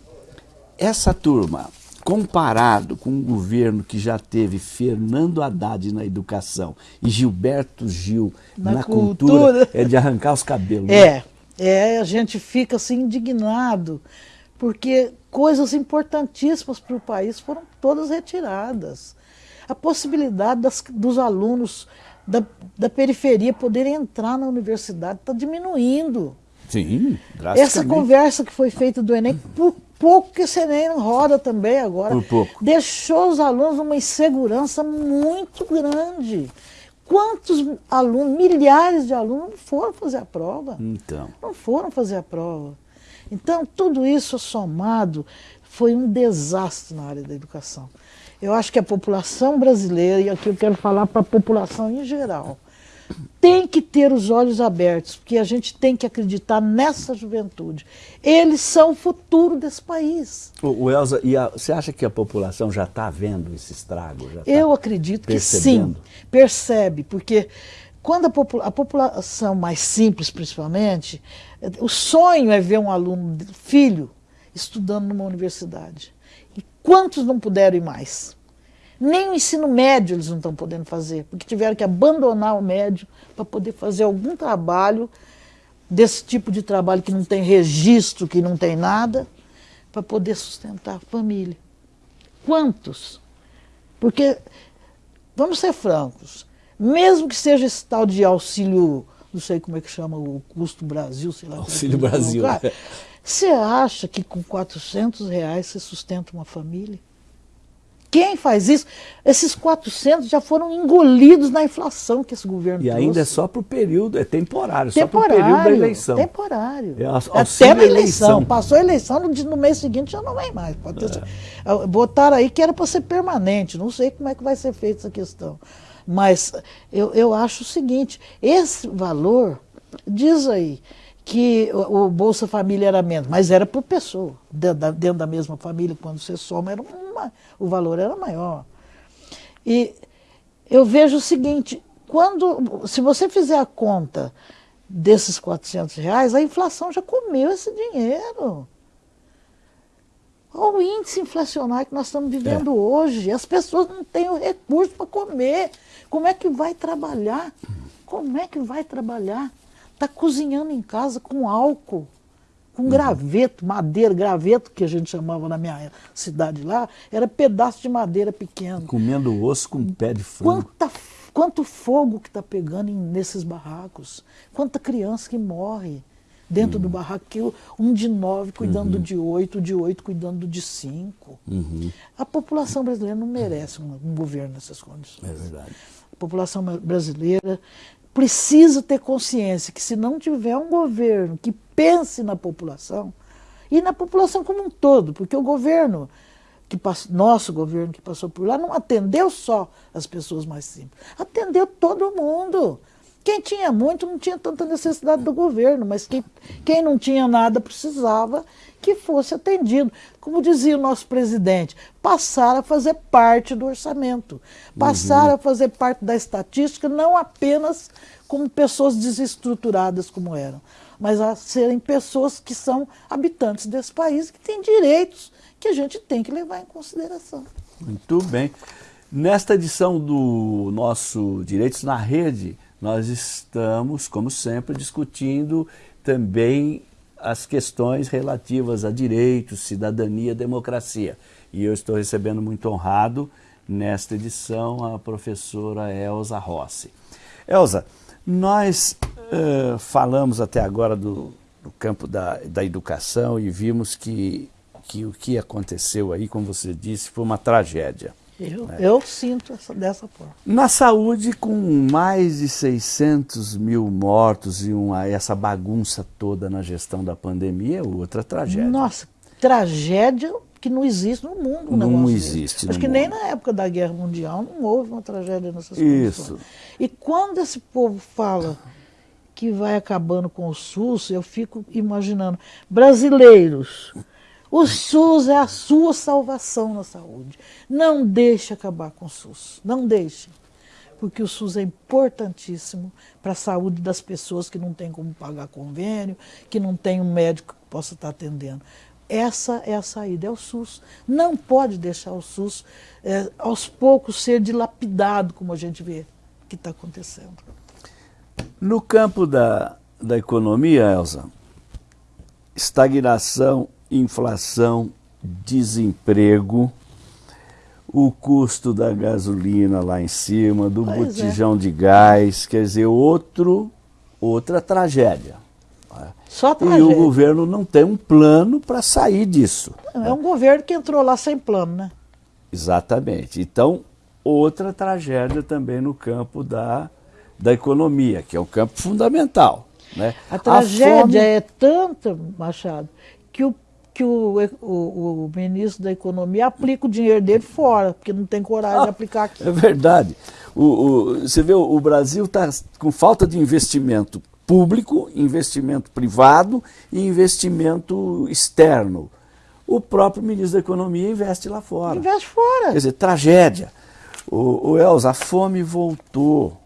essa turma comparado com um governo que já teve Fernando Haddad na educação e Gilberto Gil na, na cultura, cultura, é de arrancar os cabelos. Né? É, é, a gente fica assim indignado, porque coisas importantíssimas para o país foram todas retiradas. A possibilidade das, dos alunos da, da periferia poderem entrar na universidade está diminuindo. Sim, Essa conversa que foi feita do Enem, por pouco que você nem roda também agora. Por pouco. Deixou os alunos numa insegurança muito grande. Quantos alunos, milhares de alunos não foram fazer a prova? Então. Não foram fazer a prova. Então, tudo isso somado foi um desastre na área da educação. Eu acho que a população brasileira, e aqui eu quero falar para a população em geral, tem que ter os olhos abertos, porque a gente tem que acreditar nessa juventude. Eles são o futuro desse país. O, o Elza, e a, você acha que a população já está vendo esse estrago? Tá Eu acredito percebendo? que sim, percebe, porque quando a, popula a, população mais simples, principalmente, o sonho é ver um aluno, filho, estudando numa universidade. E quantos não puderam ir mais? Nem o ensino médio eles não estão podendo fazer, porque tiveram que abandonar o médio para poder fazer algum trabalho desse tipo de trabalho que não tem registro, que não tem nada, para poder sustentar a família. Quantos? Porque, vamos ser francos, mesmo que seja esse tal de auxílio, não sei como é que chama, o custo Brasil, sei lá. Auxílio Brasil. você acha que com 400 reais você sustenta uma família? Quem faz isso? Esses 400 já foram engolidos na inflação que esse governo E trouxe. ainda é só para o período, é temporário, temporário, só para o período da eleição. Temporário. É, Até na eleição. eleição. Passou a eleição, no, no mês seguinte já não vem mais. Pode ter, é. Botaram aí que era para ser permanente, não sei como é que vai ser feita essa questão. Mas eu, eu acho o seguinte, esse valor, diz aí, que o, Bolsa Família era menos, mas era por pessoa, dentro da, dentro da mesma família, quando você soma, era uma, o valor era maior. E eu vejo o seguinte, quando, se você fizer a conta desses 400 reais, a inflação já comeu esse dinheiro. Olha o índice inflacionário que nós estamos vivendo é. hoje. As pessoas não têm o recurso para comer. Como é que vai trabalhar? Como é que vai trabalhar? Está cozinhando em casa com álcool, com uhum. graveto, madeira, graveto que a gente chamava na minha cidade lá, era pedaço de madeira pequeno. Comendo osso com pé de frango. Quanta Quanto fogo que está pegando em, nesses barracos. Quanta criança que morre dentro uhum. do barraco. Um de nove cuidando uhum. de oito, de oito cuidando de cinco. Uhum. A população brasileira não merece um, um governo nessas condições. É verdade. A população brasileira precisa ter consciência que se não tiver um governo que pense na população, e na população como um todo, porque o governo que passou, nosso governo que passou por lá não atendeu só as pessoas mais simples, atendeu todo mundo. Quem tinha muito não tinha tanta necessidade do governo, mas quem, quem não tinha nada precisava que fosse atendido. Como dizia o nosso presidente, passar a fazer parte do orçamento, passar uhum. a fazer parte da estatística, não apenas como pessoas desestruturadas como eram, mas a serem pessoas que são habitantes desse país, que têm direitos que a gente tem que levar em consideração. Muito bem. Nesta edição do nosso Direitos na Rede, nós estamos, como sempre, discutindo também as questões relativas a direitos, cidadania, democracia. E eu estou recebendo muito honrado nesta edição a professora Elza Rossi. Elza, nós uh, falamos até agora do, do campo da, da educação e vimos que que o que aconteceu aí, como você disse, foi uma tragédia. Eu, né? eu sinto essa, dessa forma. Na saúde, com mais de 600 mil mortos e uma, essa bagunça toda na gestão da pandemia, é outra tragédia. Nossa, tragédia que não existe no mundo. não existe. Acho que mundo. nem na época da Guerra Mundial não houve uma tragédia nessas Isso. Condições. E quando esse povo fala que vai acabando com o SUS, eu fico imaginando brasileiros o SUS é a sua salvação na saúde. Não deixe acabar com o SUS. Não deixe. Porque o SUS é importantíssimo para a saúde das pessoas que não têm como pagar convênio, que não tem um médico que possa estar atendendo. Essa é a saída, é o SUS. Não pode deixar o SUS é, aos poucos ser dilapidado, como a gente vê que está acontecendo. No campo da, da economia, Elza, estagnação inflação, desemprego, o custo da gasolina lá em cima, do pois é. botijão é. de gás, quer dizer, outro, outra tragédia. Só tragédia. E o governo não tem um plano para sair disso. É um governo que entrou lá sem plano, né? Exatamente. Então, outra tragédia também no campo da, da economia, que é um campo fundamental. Né? A tragédia a fome... é tanta, Machado, que o que o, o, o, ministro da Economia aplica o dinheiro dele fora, porque não tem coragem ah, de aplicar aqui. É verdade. O, você vê, o Brasil está com falta de investimento público, investimento privado e investimento externo. O próprio ministro da Economia investe lá fora. Investe fora. Quer dizer, tragédia. O, o Elza, a fome voltou.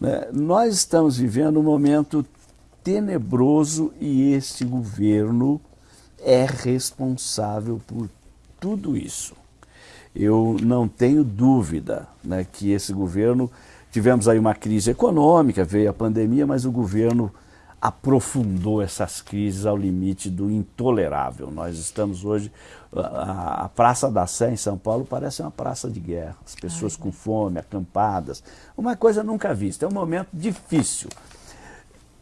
Né? Nós estamos vivendo um momento tenebroso e este governo é responsável por tudo isso. Eu não tenho dúvida né, que esse governo, tivemos aí uma crise econômica, veio a pandemia, mas o governo aprofundou essas crises ao limite do intolerável. Nós estamos hoje, a, a Praça da Sé em São Paulo parece uma praça de guerra, as pessoas Ai. com fome, acampadas, uma coisa nunca vista, é um momento difícil.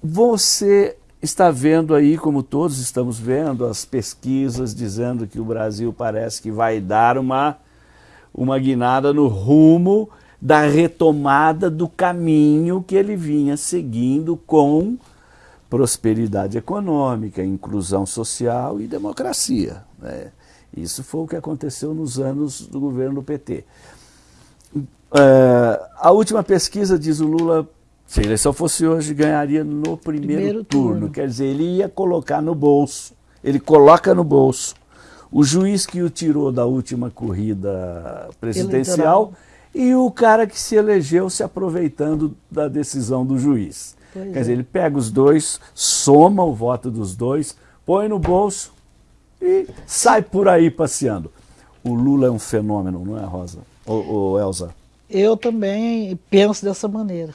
Você está vendo aí, como todos estamos vendo, as pesquisas dizendo que o Brasil parece que vai dar uma, uma guinada no rumo da retomada do caminho que ele vinha seguindo com prosperidade econômica, inclusão social e democracia. Né? Isso foi o que aconteceu nos anos do governo do PT. É, a última pesquisa, diz o Lula, Se a eleição fosse hoje, ganharia no primeiro, primeiro turno. turno. Quer dizer, ele ia colocar no bolso. Ele coloca no bolso o juiz que o tirou da última corrida presidencial Eleitoral. e o cara que se elegeu se aproveitando da decisão do juiz. Pois Quer é. dizer, ele pega os dois, soma o voto dos dois, põe no bolso e sai por aí passeando. O Lula é um fenômeno, não é, Rosa? Ou, ou Elza? Eu também penso dessa maneira.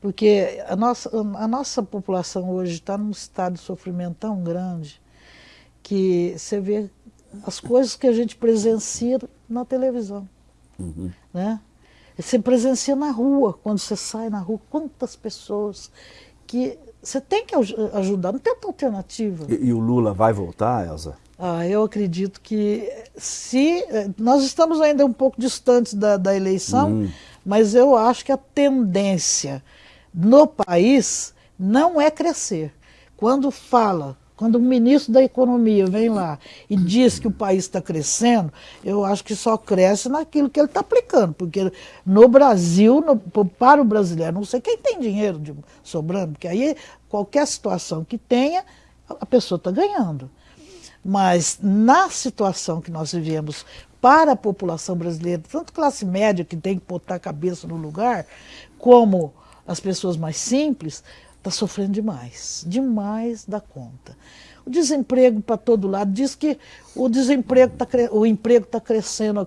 Porque a nossa, a nossa população hoje está num estado de sofrimento tão grande que você vê as coisas que a gente presencia na televisão. Uhum. Né? Você presencia na rua, quando você sai na rua, quantas pessoas que você tem que ajudar, não tem outra alternativa. E, e o Lula vai voltar, Elza? Ah, eu acredito que se. Nós estamos ainda um pouco distantes da, da eleição, uhum. mas eu acho que a tendência no país não é crescer. Quando fala, quando o ministro da Economia vem lá e diz que o país está crescendo, eu acho que só cresce naquilo que ele está aplicando, porque no Brasil, no, para o brasileiro, não sei quem tem dinheiro de, sobrando, porque aí qualquer situação que tenha, a pessoa está ganhando. Mas na situação que nós vivemos para a população brasileira, tanto classe média que tem que botar a cabeça no lugar, como as pessoas mais simples, está sofrendo demais, demais da conta. O desemprego para todo lado diz que o desemprego tá, o emprego está crescendo.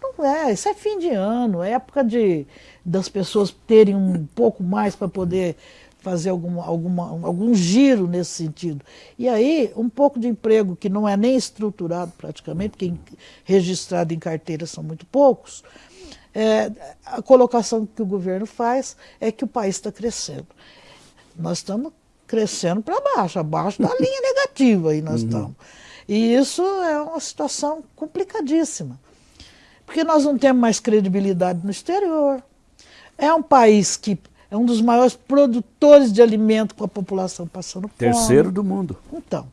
Não é, isso é fim de ano, é época de das pessoas terem um pouco mais para poder fazer algum, alguma, algum giro nesse sentido. E aí, um pouco de emprego que não é nem estruturado praticamente, porque registrado em carteira são muito poucos, é, a colocação que o governo faz é que o país está crescendo. Nós estamos crescendo para baixo, abaixo da linha negativa aí nós uhum. estamos. E isso é uma situação complicadíssima. Porque nós não temos mais credibilidade no exterior. É um país que é um dos maiores produtores de alimento com a população passando fome. Terceiro do mundo. Então.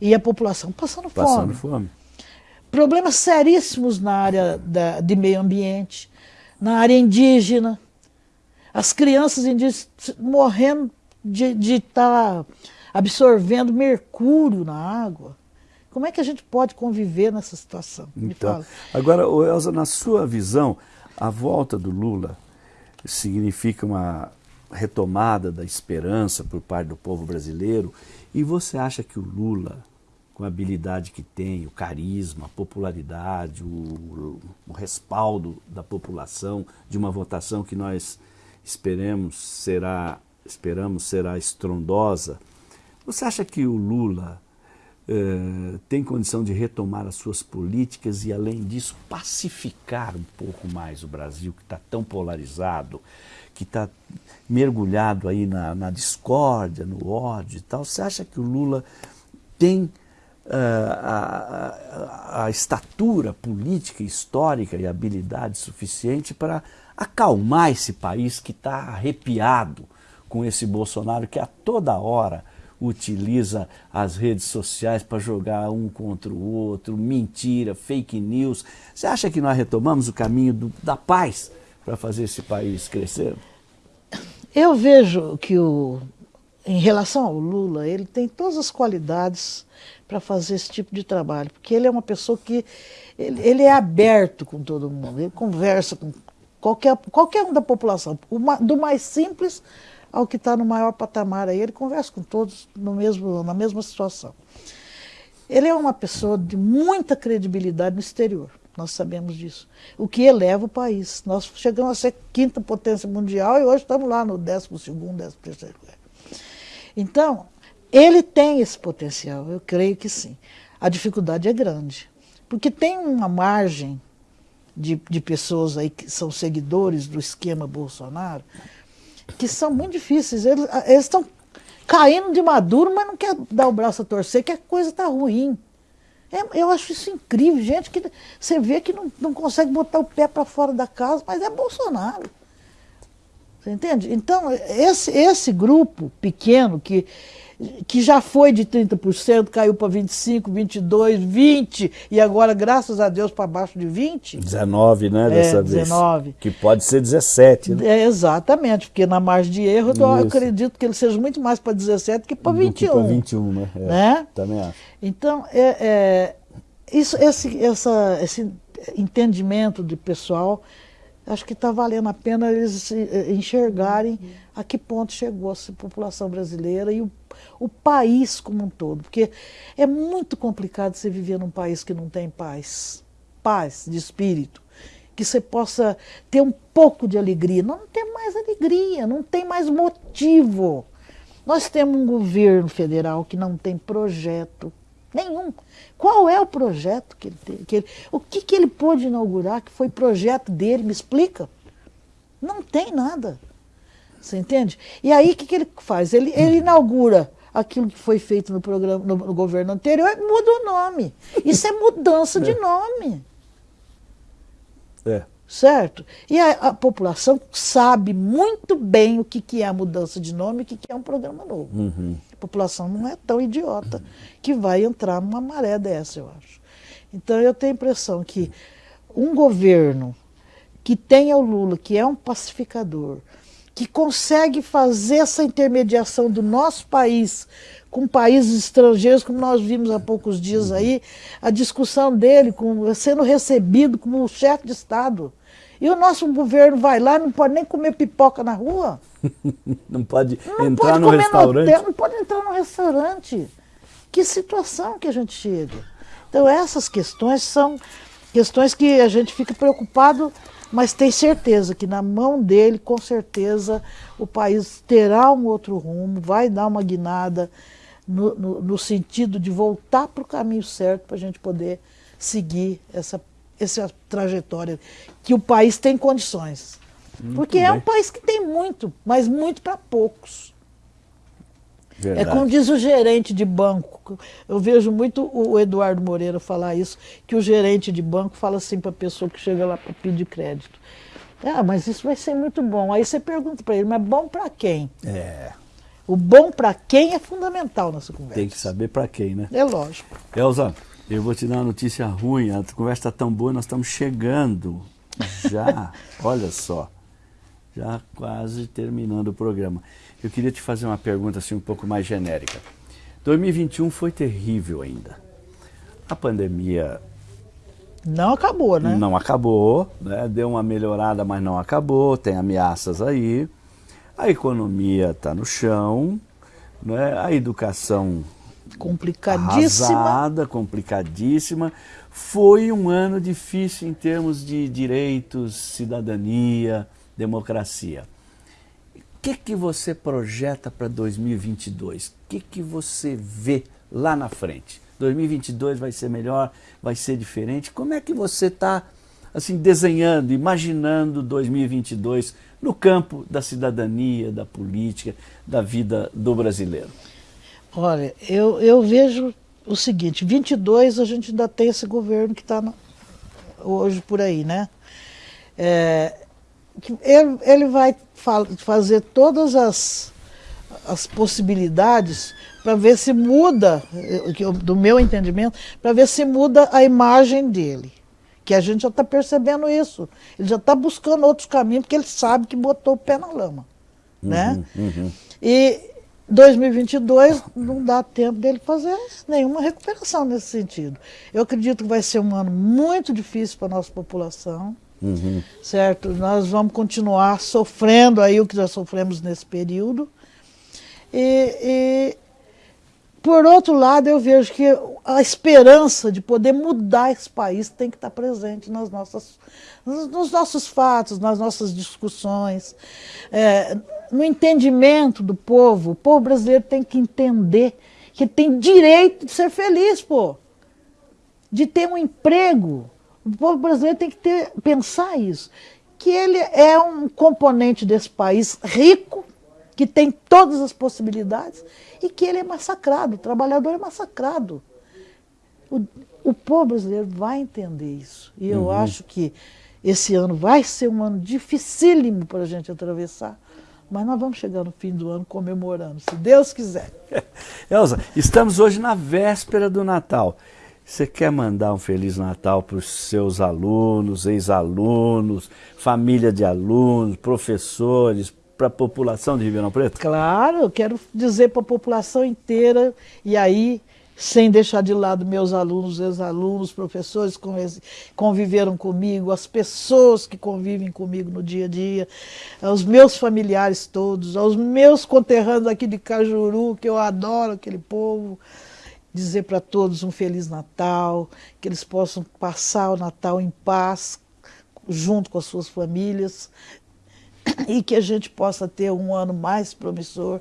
E a população passando, passando fome. fome problemas seríssimos na área da, de meio ambiente, na área indígena, as crianças indígenas morrendo de estar tá absorvendo mercúrio na água. Como é que a gente pode conviver nessa situação? Então, agora, Elza, na sua visão, a volta do Lula significa uma retomada da esperança por parte do povo brasileiro? E você acha que o Lula com a habilidade que tem, o carisma, a popularidade, o, o, respaldo da população de uma votação que nós esperemos será, esperamos será estrondosa. Você acha que o Lula eh, tem condição de retomar as suas políticas e, além disso, pacificar um pouco mais o Brasil, que está tão polarizado, que está mergulhado aí na, na discórdia, no ódio e tal? Você acha que o Lula tem a, a, a, estatura política, histórica e habilidade suficiente para acalmar esse país que está arrepiado com esse Bolsonaro que a toda hora utiliza as redes sociais para jogar um contra o outro, mentira, fake news. Você acha que nós retomamos o caminho do, da paz para fazer esse país crescer? Eu vejo que o, em relação ao Lula, ele tem todas as qualidades para fazer esse tipo de trabalho, porque ele é uma pessoa que ele, ele, é aberto com todo mundo, ele conversa com qualquer, qualquer um da população, do mais simples ao que está no maior patamar aí, ele conversa com todos no mesmo, na mesma situação. Ele é uma pessoa de muita credibilidade no exterior, nós sabemos disso, o que eleva o país. Nós chegamos a ser quinta potência mundial e hoje estamos lá no décimo segundo, décimo terceiro lugar. Então, ele tem esse potencial, eu creio que sim. A dificuldade é grande, porque tem uma margem de, de pessoas aí que são seguidores do esquema Bolsonaro que são muito difíceis. Eles estão caindo de maduro, mas não quer dar o braço a torcer, que a coisa está ruim. É, eu acho isso incrível, gente que você vê que não, não consegue botar o pé para fora da casa, mas é Bolsonaro. Você entende? Então, esse, esse grupo pequeno que que já foi de 30%, caiu para 25%, 22%, 20%, e agora, graças a Deus, para baixo de 20%. 19%, né, dessa é, 19. vez. Que pode ser 17%, né? É, exatamente, porque na margem de erro, eu acredito que ele seja muito mais para 17% que para 21%. Que para 21%, né? É, né? Também acho. Então, é, é, isso, esse, essa, esse entendimento de pessoal acho que está valendo a pena eles eh, enxergarem a que ponto chegou a população brasileira e o, o país como um todo. Porque é muito complicado você viver num país que não tem paz, paz de espírito, que você possa ter um pouco de alegria. Não tem mais alegria, não tem mais motivo. Nós temos um governo federal que não tem projeto nenhum. Qual é o projeto que ele tem? Que ele, o que, que ele pôde inaugurar que foi projeto dele? Me explica. Não tem nada. Você entende? E aí o que, que ele faz? Ele, ele inaugura aquilo que foi feito no, programa, no, no governo anterior e muda o nome. Isso é mudança de é. nome. Certo? E a, a, população sabe muito bem o que, que é a mudança de nome e o que, que é um programa novo. Uhum. A população não é tão idiota que vai entrar numa maré dessa, eu acho. Então eu tenho a impressão que um governo que tenha o Lula, que é um pacificador, que consegue fazer essa intermediação do nosso país com países estrangeiros, como nós vimos há poucos dias aí, a discussão dele com, sendo recebido como chefe de Estado. E o nosso governo vai lá, não pode nem comer pipoca na rua. não pode não entrar pode no restaurante. Hotel, não pode entrar no restaurante. Que situação que a gente chega. Então essas questões são questões que a gente fica preocupado, mas tem certeza que na mão dele, com certeza, o país terá um outro rumo, vai dar uma guinada no, no, no sentido de voltar para o caminho certo para a gente poder seguir essa essa trajetória, que o país tem condições. Muito Porque bem. é um país que tem muito, mas muito para poucos. Verdade. É como diz o gerente de banco. Eu vejo muito o Eduardo Moreira falar isso, que o gerente de banco fala assim para a pessoa que chega lá para pedir crédito. Ah, mas isso vai ser muito bom. Aí você pergunta para ele, mas bom para quem? É. O bom para quem é fundamental nessa conversa. Tem que saber para quem, né? É lógico. Elza, eu vou te dar uma notícia ruim, a conversa está tão boa, nós estamos chegando já, olha só, já quase terminando o programa. Eu queria te fazer uma pergunta assim um pouco mais genérica. 2021 foi terrível ainda. A pandemia não acabou, né? Não acabou, né? deu uma melhorada, mas não acabou, tem ameaças aí. A economia está no chão, né? a educação complicadíssima. Arrasada, complicadíssima. Foi um ano difícil em termos de direitos, cidadania, democracia. O que, que você projeta para 2022? O que, que você vê lá na frente? 2022 vai ser melhor, vai ser diferente? Como é que você está assim desenhando, imaginando 2022 no campo da cidadania, da política, da vida do brasileiro? Olha, eu, eu vejo o seguinte, 22 a gente ainda tem esse governo que está hoje por aí, né? É, ele, ele vai fa fazer todas as, as possibilidades para ver se muda, do meu entendimento, para ver se muda a imagem dele. Que a gente já está percebendo isso. Ele já está buscando outros caminhos, porque ele sabe que botou o pé na lama. Né? Uhum, uhum. E 2022 não dá tempo dele fazer nenhuma recuperação nesse sentido. Eu acredito que vai ser um ano muito difícil para a nossa população, uhum. certo? Nós vamos continuar sofrendo aí o que já sofremos nesse período. E, e, por outro lado, eu vejo que a esperança de poder mudar esse país tem que estar presente nas nossas, nos nossos fatos, nas nossas discussões. É, no entendimento do povo. O povo brasileiro tem que entender que tem direito de ser feliz, pô. De ter um emprego. O povo brasileiro tem que ter, pensar isso. Que ele é um componente desse país rico, que tem todas as possibilidades, e que ele é massacrado, o trabalhador é massacrado. O, o povo brasileiro vai entender isso. E eu uhum. acho que esse ano vai ser um ano dificílimo para a gente atravessar Mas nós vamos chegar no fim do ano comemorando, se Deus quiser. Elza, estamos hoje na véspera do Natal. Você quer mandar um Feliz Natal para os seus alunos, ex-alunos, família de alunos, professores, para a população de Ribeirão Preto? Claro, eu quero dizer para a população inteira, e aí, sem deixar de lado meus alunos, ex-alunos, professores que conviveram comigo, as pessoas que convivem comigo no dia a dia, os meus familiares todos, aos meus conterrâneos aqui de Cajuru, que eu adoro aquele povo, dizer para todos um Feliz Natal, que eles possam passar o Natal em paz, junto com as suas famílias, e que a gente possa ter um ano mais promissor,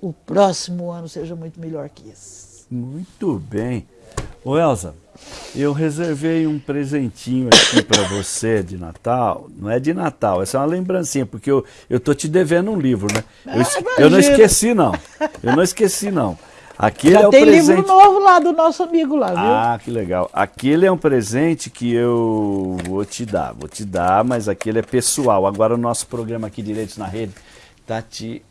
o, o próximo ano seja muito melhor que esse. Muito bem. Ô Elza, eu reservei um presentinho aqui para você de Natal. Não é de Natal, essa é uma lembrancinha, porque eu, eu tô te devendo um livro, né? Eu, ah, eu não esqueci, não. Eu não esqueci, não. Aquele Já é tem presente... livro novo lá do nosso amigo lá, viu? Ah, que legal. Aquele é um presente que eu vou te dar, vou te dar, mas aquele é pessoal. Agora o nosso programa aqui Direitos na Rede tá te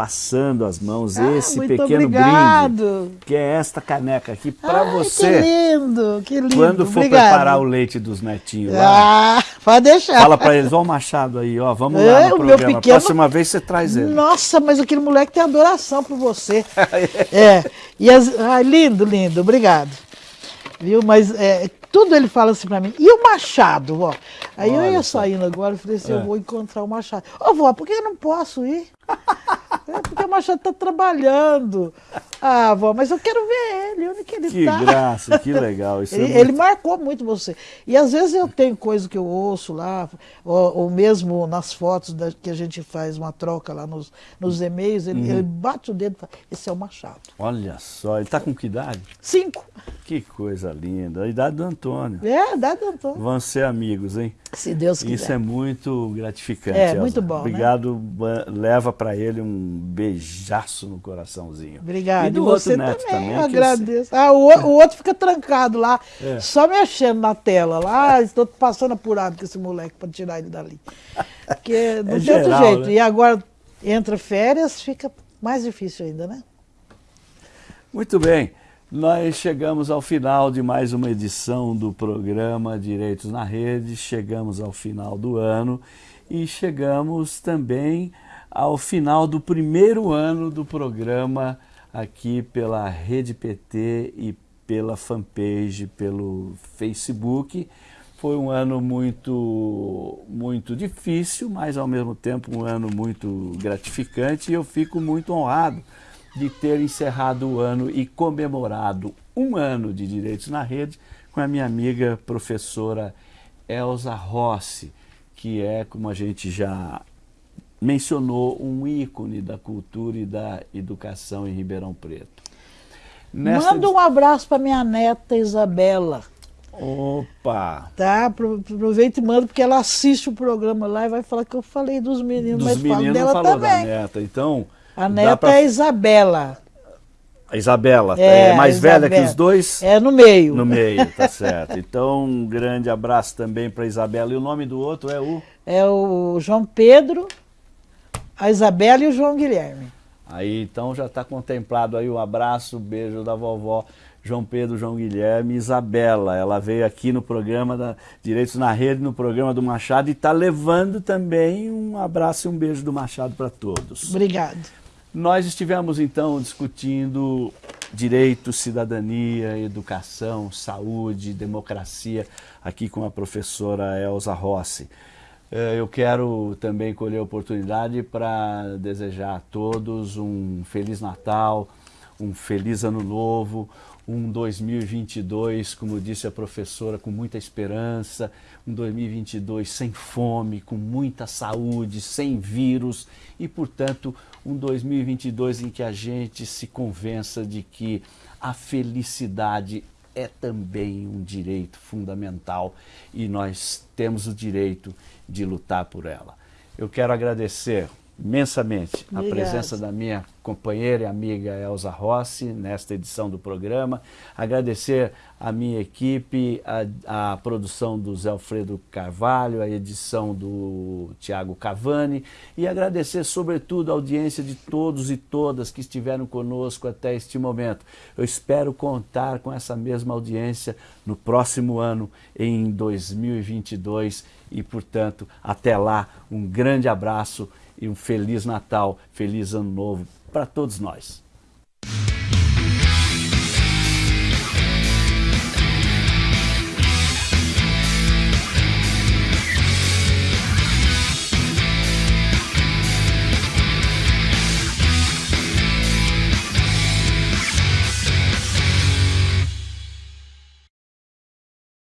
passando as mãos ah, esse pequeno obrigado. brinde, que é esta caneca aqui para você. Que lindo, que lindo. Quando for obrigado. preparar o leite dos netinhos lá. Ah, pode deixar. Fala para eles, ó o Machado aí, ó, vamos é, lá no programa. Meu pequeno... Próxima vez você traz ele. Nossa, mas aquele moleque tem adoração por você. é. E as... ah, lindo, lindo, obrigado. Viu? Mas é, tudo ele fala assim para mim. E o Machado, ó. Aí Olha eu ia saindo agora, eu falei assim, é. eu vou encontrar o Machado. Ô, vó, por que eu não posso ir? É porque o Machado está trabalhando. Ah, vó, mas eu quero ver ele, onde que ele está. Que graça, que legal. Isso ele, é muito... ele, marcou muito você. E às vezes eu tenho coisa que eu ouço lá, ou, ou mesmo nas fotos da, que a gente faz uma troca lá nos, nos e-mails, ele, uhum. ele bate o dedo e fala, esse é o Machado. Olha só, ele está com que idade? Cinco. Que coisa linda. A idade do Antônio. É, a idade do Antônio. Vão ser amigos, hein? Se Deus quiser. Isso é muito gratificante. É, Elza. muito bom. Né? Obrigado. Né? Leva para ele um beijaço no coraçãozinho. Obrigado. E do e você outro neto também. também agradeço. Ah, o, o, outro fica trancado lá, é. só mexendo na tela. Lá, estou passando apurado com esse moleque para tirar ele dali. Porque não é tem geral, outro jeito. Né? E agora entra férias, fica mais difícil ainda, né? Muito bem. Nós chegamos ao final de mais uma edição do programa Direitos na Rede, chegamos ao final do ano e chegamos também ao final do primeiro ano do programa aqui pela Rede PT e pela fanpage, pelo Facebook. Foi um ano muito, muito difícil, mas ao mesmo tempo um ano muito gratificante e eu fico muito honrado de ter encerrado o ano e comemorado um ano de Direitos na Rede com a minha amiga professora Elza Rossi, que é, como a gente já mencionou, um ícone da cultura e da educação em Ribeirão Preto. Nesta... Manda um abraço para minha neta Isabela. Opa! Tá, aproveita e manda, porque ela assiste o programa lá e vai falar que eu falei dos meninos, dos mas meninos dela falou também. da neta, então... A neta pra... é Isabela. A Isabela, é, é mais velha que os dois? É no meio. No meio, tá certo. Então, um grande abraço também para Isabela. E o nome do outro é o? É o João Pedro, a Isabela e o João Guilherme. Aí, então, já está contemplado aí o um abraço, um beijo da vovó João Pedro, João Guilherme Isabela. Ela veio aqui no programa da Direitos na Rede, no programa do Machado, e está levando também um abraço e um beijo do Machado para todos. Obrigado. Nós estivemos então discutindo direito, cidadania, educação, saúde, democracia, aqui com a professora Elza Rossi. Eh, eu quero também colher a oportunidade para desejar a todos um Feliz Natal, um Feliz Ano Novo, um 2022, como disse a professora, com muita esperança, um 2022 sem fome, com muita saúde, sem vírus e, portanto, um 2022 em que a gente se convença de que a felicidade é também um direito fundamental e nós temos o direito de lutar por ela. Eu quero agradecer imensamente Obrigada. a presença da minha companheira e amiga Elza Rossi nesta edição do programa. Agradecer a minha equipe, a, a produção do Zé Alfredo Carvalho, a edição do Tiago Cavani e agradecer sobretudo a audiência de todos e todas que estiveram conosco até este momento. Eu espero contar com essa mesma audiência no próximo ano, em 2022 e, portanto, até lá, um grande abraço e um Feliz Natal, Feliz Ano Novo para todos nós.